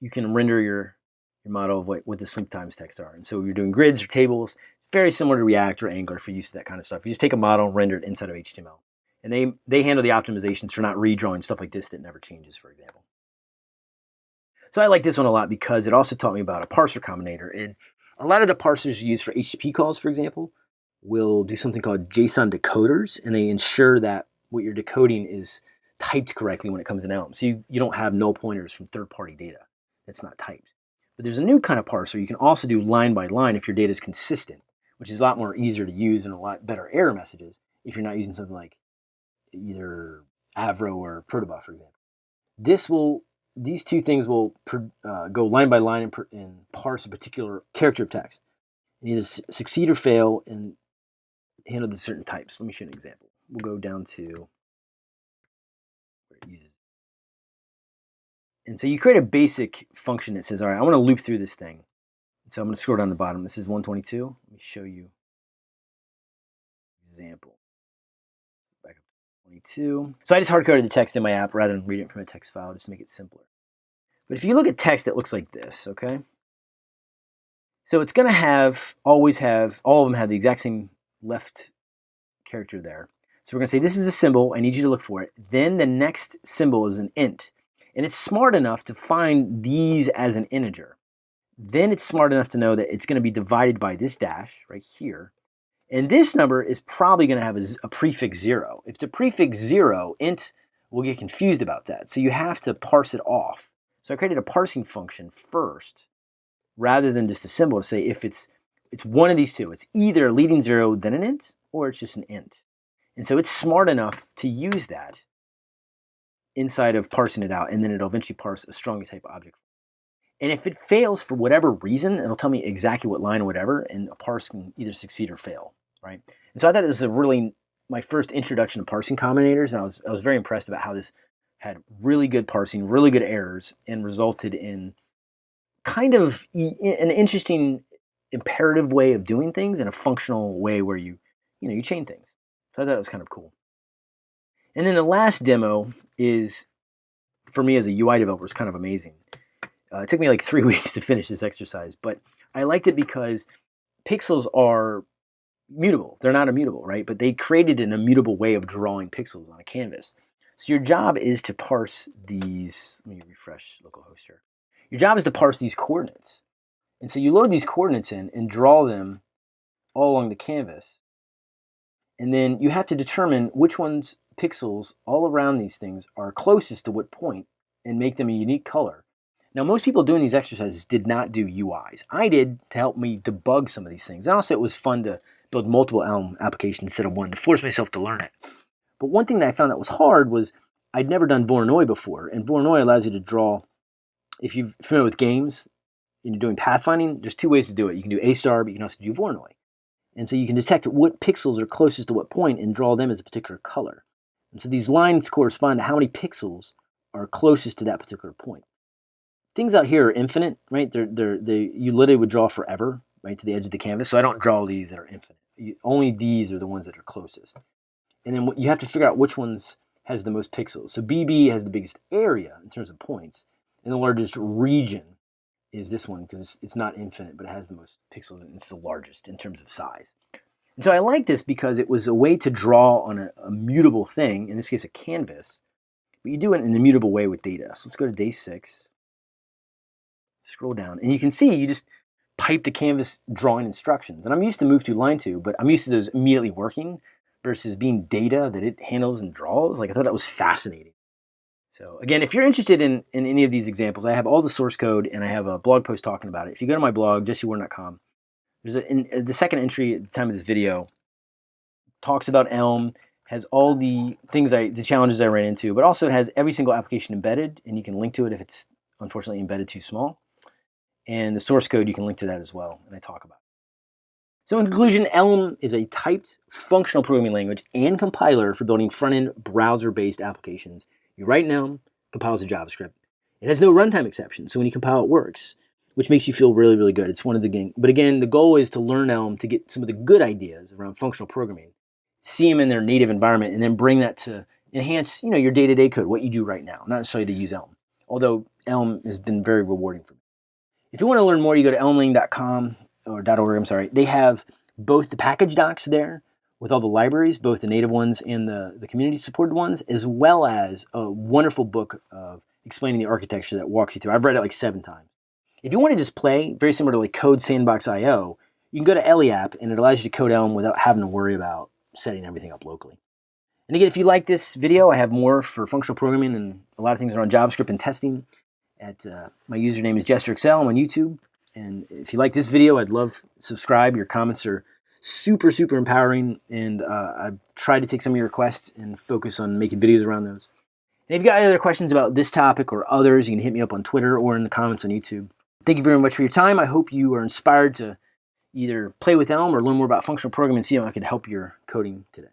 you can render your, your model of what, what the sleep times text are. And so you're doing grids or tables. It's very similar to React or Angular for use of that kind of stuff. You just take a model and render it inside of HTML. And they, they handle the optimizations for not redrawing stuff like this that never changes, for example. So I like this one a lot because it also taught me about a parser combinator. And a lot of the parsers you use for HTTP calls, for example, will do something called JSON decoders, and they ensure that what you're decoding is typed correctly when it comes in Elm. So you, you don't have null pointers from third-party data that's not typed. But there's a new kind of parser. You can also do line by line if your data is consistent, which is a lot more easier to use and a lot better error messages if you're not using something like either Avro or Protobuf, for example. This will these two things will uh, go line by line and, and, parse a particular character of text and either succeed or fail and handle the certain types. Let me show you an example. We'll go down to where it uses And so you create a basic function that says, all right, I want to loop through this thing. So I'm going to scroll down the bottom. This is 122. Let me show you example. Back up to 22. So I just hard-coded the text in my app rather than reading it from a text file just to make it simpler. But if you look at text, it looks like this, okay? So it's going to have, always have, all of them have the exact same left character there. So we're going to say this is a symbol. I need you to look for it. Then the next symbol is an int. And it's smart enough to find these as an integer. Then it's smart enough to know that it's going to be divided by this dash right here. And this number is probably going to have a, a prefix 0. If the prefix 0, int will get confused about that. So you have to parse it off. So I created a parsing function first rather than just a symbol to say if it's it's one of these two. It's either a leading 0 then an int or it's just an int. And so it's smart enough to use that inside of parsing it out, and then it'll eventually parse a strongly typed object. And if it fails for whatever reason, it'll tell me exactly what line or whatever, and a parse can either succeed or fail, right? And so I thought it was a really, my first introduction to parsing combinators, and I was, I was very impressed about how this had really good parsing, really good errors, and resulted in kind of an interesting imperative way of doing things and a functional way where you, you know, you chain things. So I thought it was kind of cool. And then the last demo is, for me as a UI developer, is kind of amazing. Uh, it took me like three weeks to finish this exercise, but I liked it because pixels are mutable. They're not immutable, right? But they created an immutable way of drawing pixels on a canvas. So your job is to parse these, let me refresh localhost here. Your job is to parse these coordinates. And so you load these coordinates in and draw them all along the canvas. And then you have to determine which ones pixels all around these things are closest to what point and make them a unique color. Now, most people doing these exercises did not do UIs. I did to help me debug some of these things. And also it was fun to build multiple Elm applications instead of one to force myself to learn it. But one thing that I found that was hard was I'd never done Voronoi before. And Voronoi allows you to draw, if you're familiar with games and you're doing pathfinding, there's two ways to do it. You can do A star, but you can also do Voronoi. And so you can detect what pixels are closest to what point and draw them as a particular color. And so these lines correspond to how many pixels are closest to that particular point. Things out here are infinite, right? They're, they're, they, you literally would draw forever, right, to the edge of the canvas. So I don't draw these that are infinite. Only these are the ones that are closest. And then you have to figure out which ones has the most pixels. So BB has the biggest area in terms of points, and the largest region is this one because it's not infinite, but it has the most pixels and it's the largest in terms of size. And so I like this because it was a way to draw on a, a mutable thing, in this case a canvas, but you do it in a mutable way with data. So let's go to day six, scroll down, and you can see you just pipe the canvas drawing instructions. And I'm used to move to line two, but I'm used to those immediately working versus being data that it handles and draws. Like I thought that was fascinating. So again, if you're interested in, in any of these examples, I have all the source code and I have a blog post talking about it. If you go to my blog, jessewarden.com, there's a, in, the second entry at the time of this video talks about Elm, has all the things I, the challenges I ran into, but also it has every single application embedded and you can link to it if it's unfortunately embedded too small. And the source code, you can link to that as well, and I talk about. So in conclusion, Elm is a typed functional programming language and compiler for building front-end browser-based applications you write in Elm, compiles to JavaScript. It has no runtime exceptions, so when you compile, it works, which makes you feel really, really good. It's one of the game. But again, the goal is to learn Elm to get some of the good ideas around functional programming, see them in their native environment, and then bring that to enhance, you know, your day-to-day -day code, what you do right now, not necessarily to use Elm. Although Elm has been very rewarding for me. If you want to learn more, you go to elm-lang.com or .org, I'm sorry. They have both the package docs there with all the libraries, both the native ones and the, the community supported ones, as well as a wonderful book of explaining the architecture that walks you through. I've read it like seven times. If you want to just play, very similar to like Code Sandbox IO, you can go to Ellie app and it allows you to code Elm without having to worry about setting everything up locally. And again, if you like this video, I have more for functional programming and a lot of things around JavaScript and testing. At uh, My username is JesterXL. I'm on YouTube. And if you like this video, I'd love subscribe. Your comments are super, super empowering. And uh, I've tried to take some of your requests and focus on making videos around those. And if you've got any other questions about this topic or others, you can hit me up on Twitter or in the comments on YouTube. Thank you very much for your time. I hope you are inspired to either play with Elm or learn more about functional programming and see how I can help your coding today.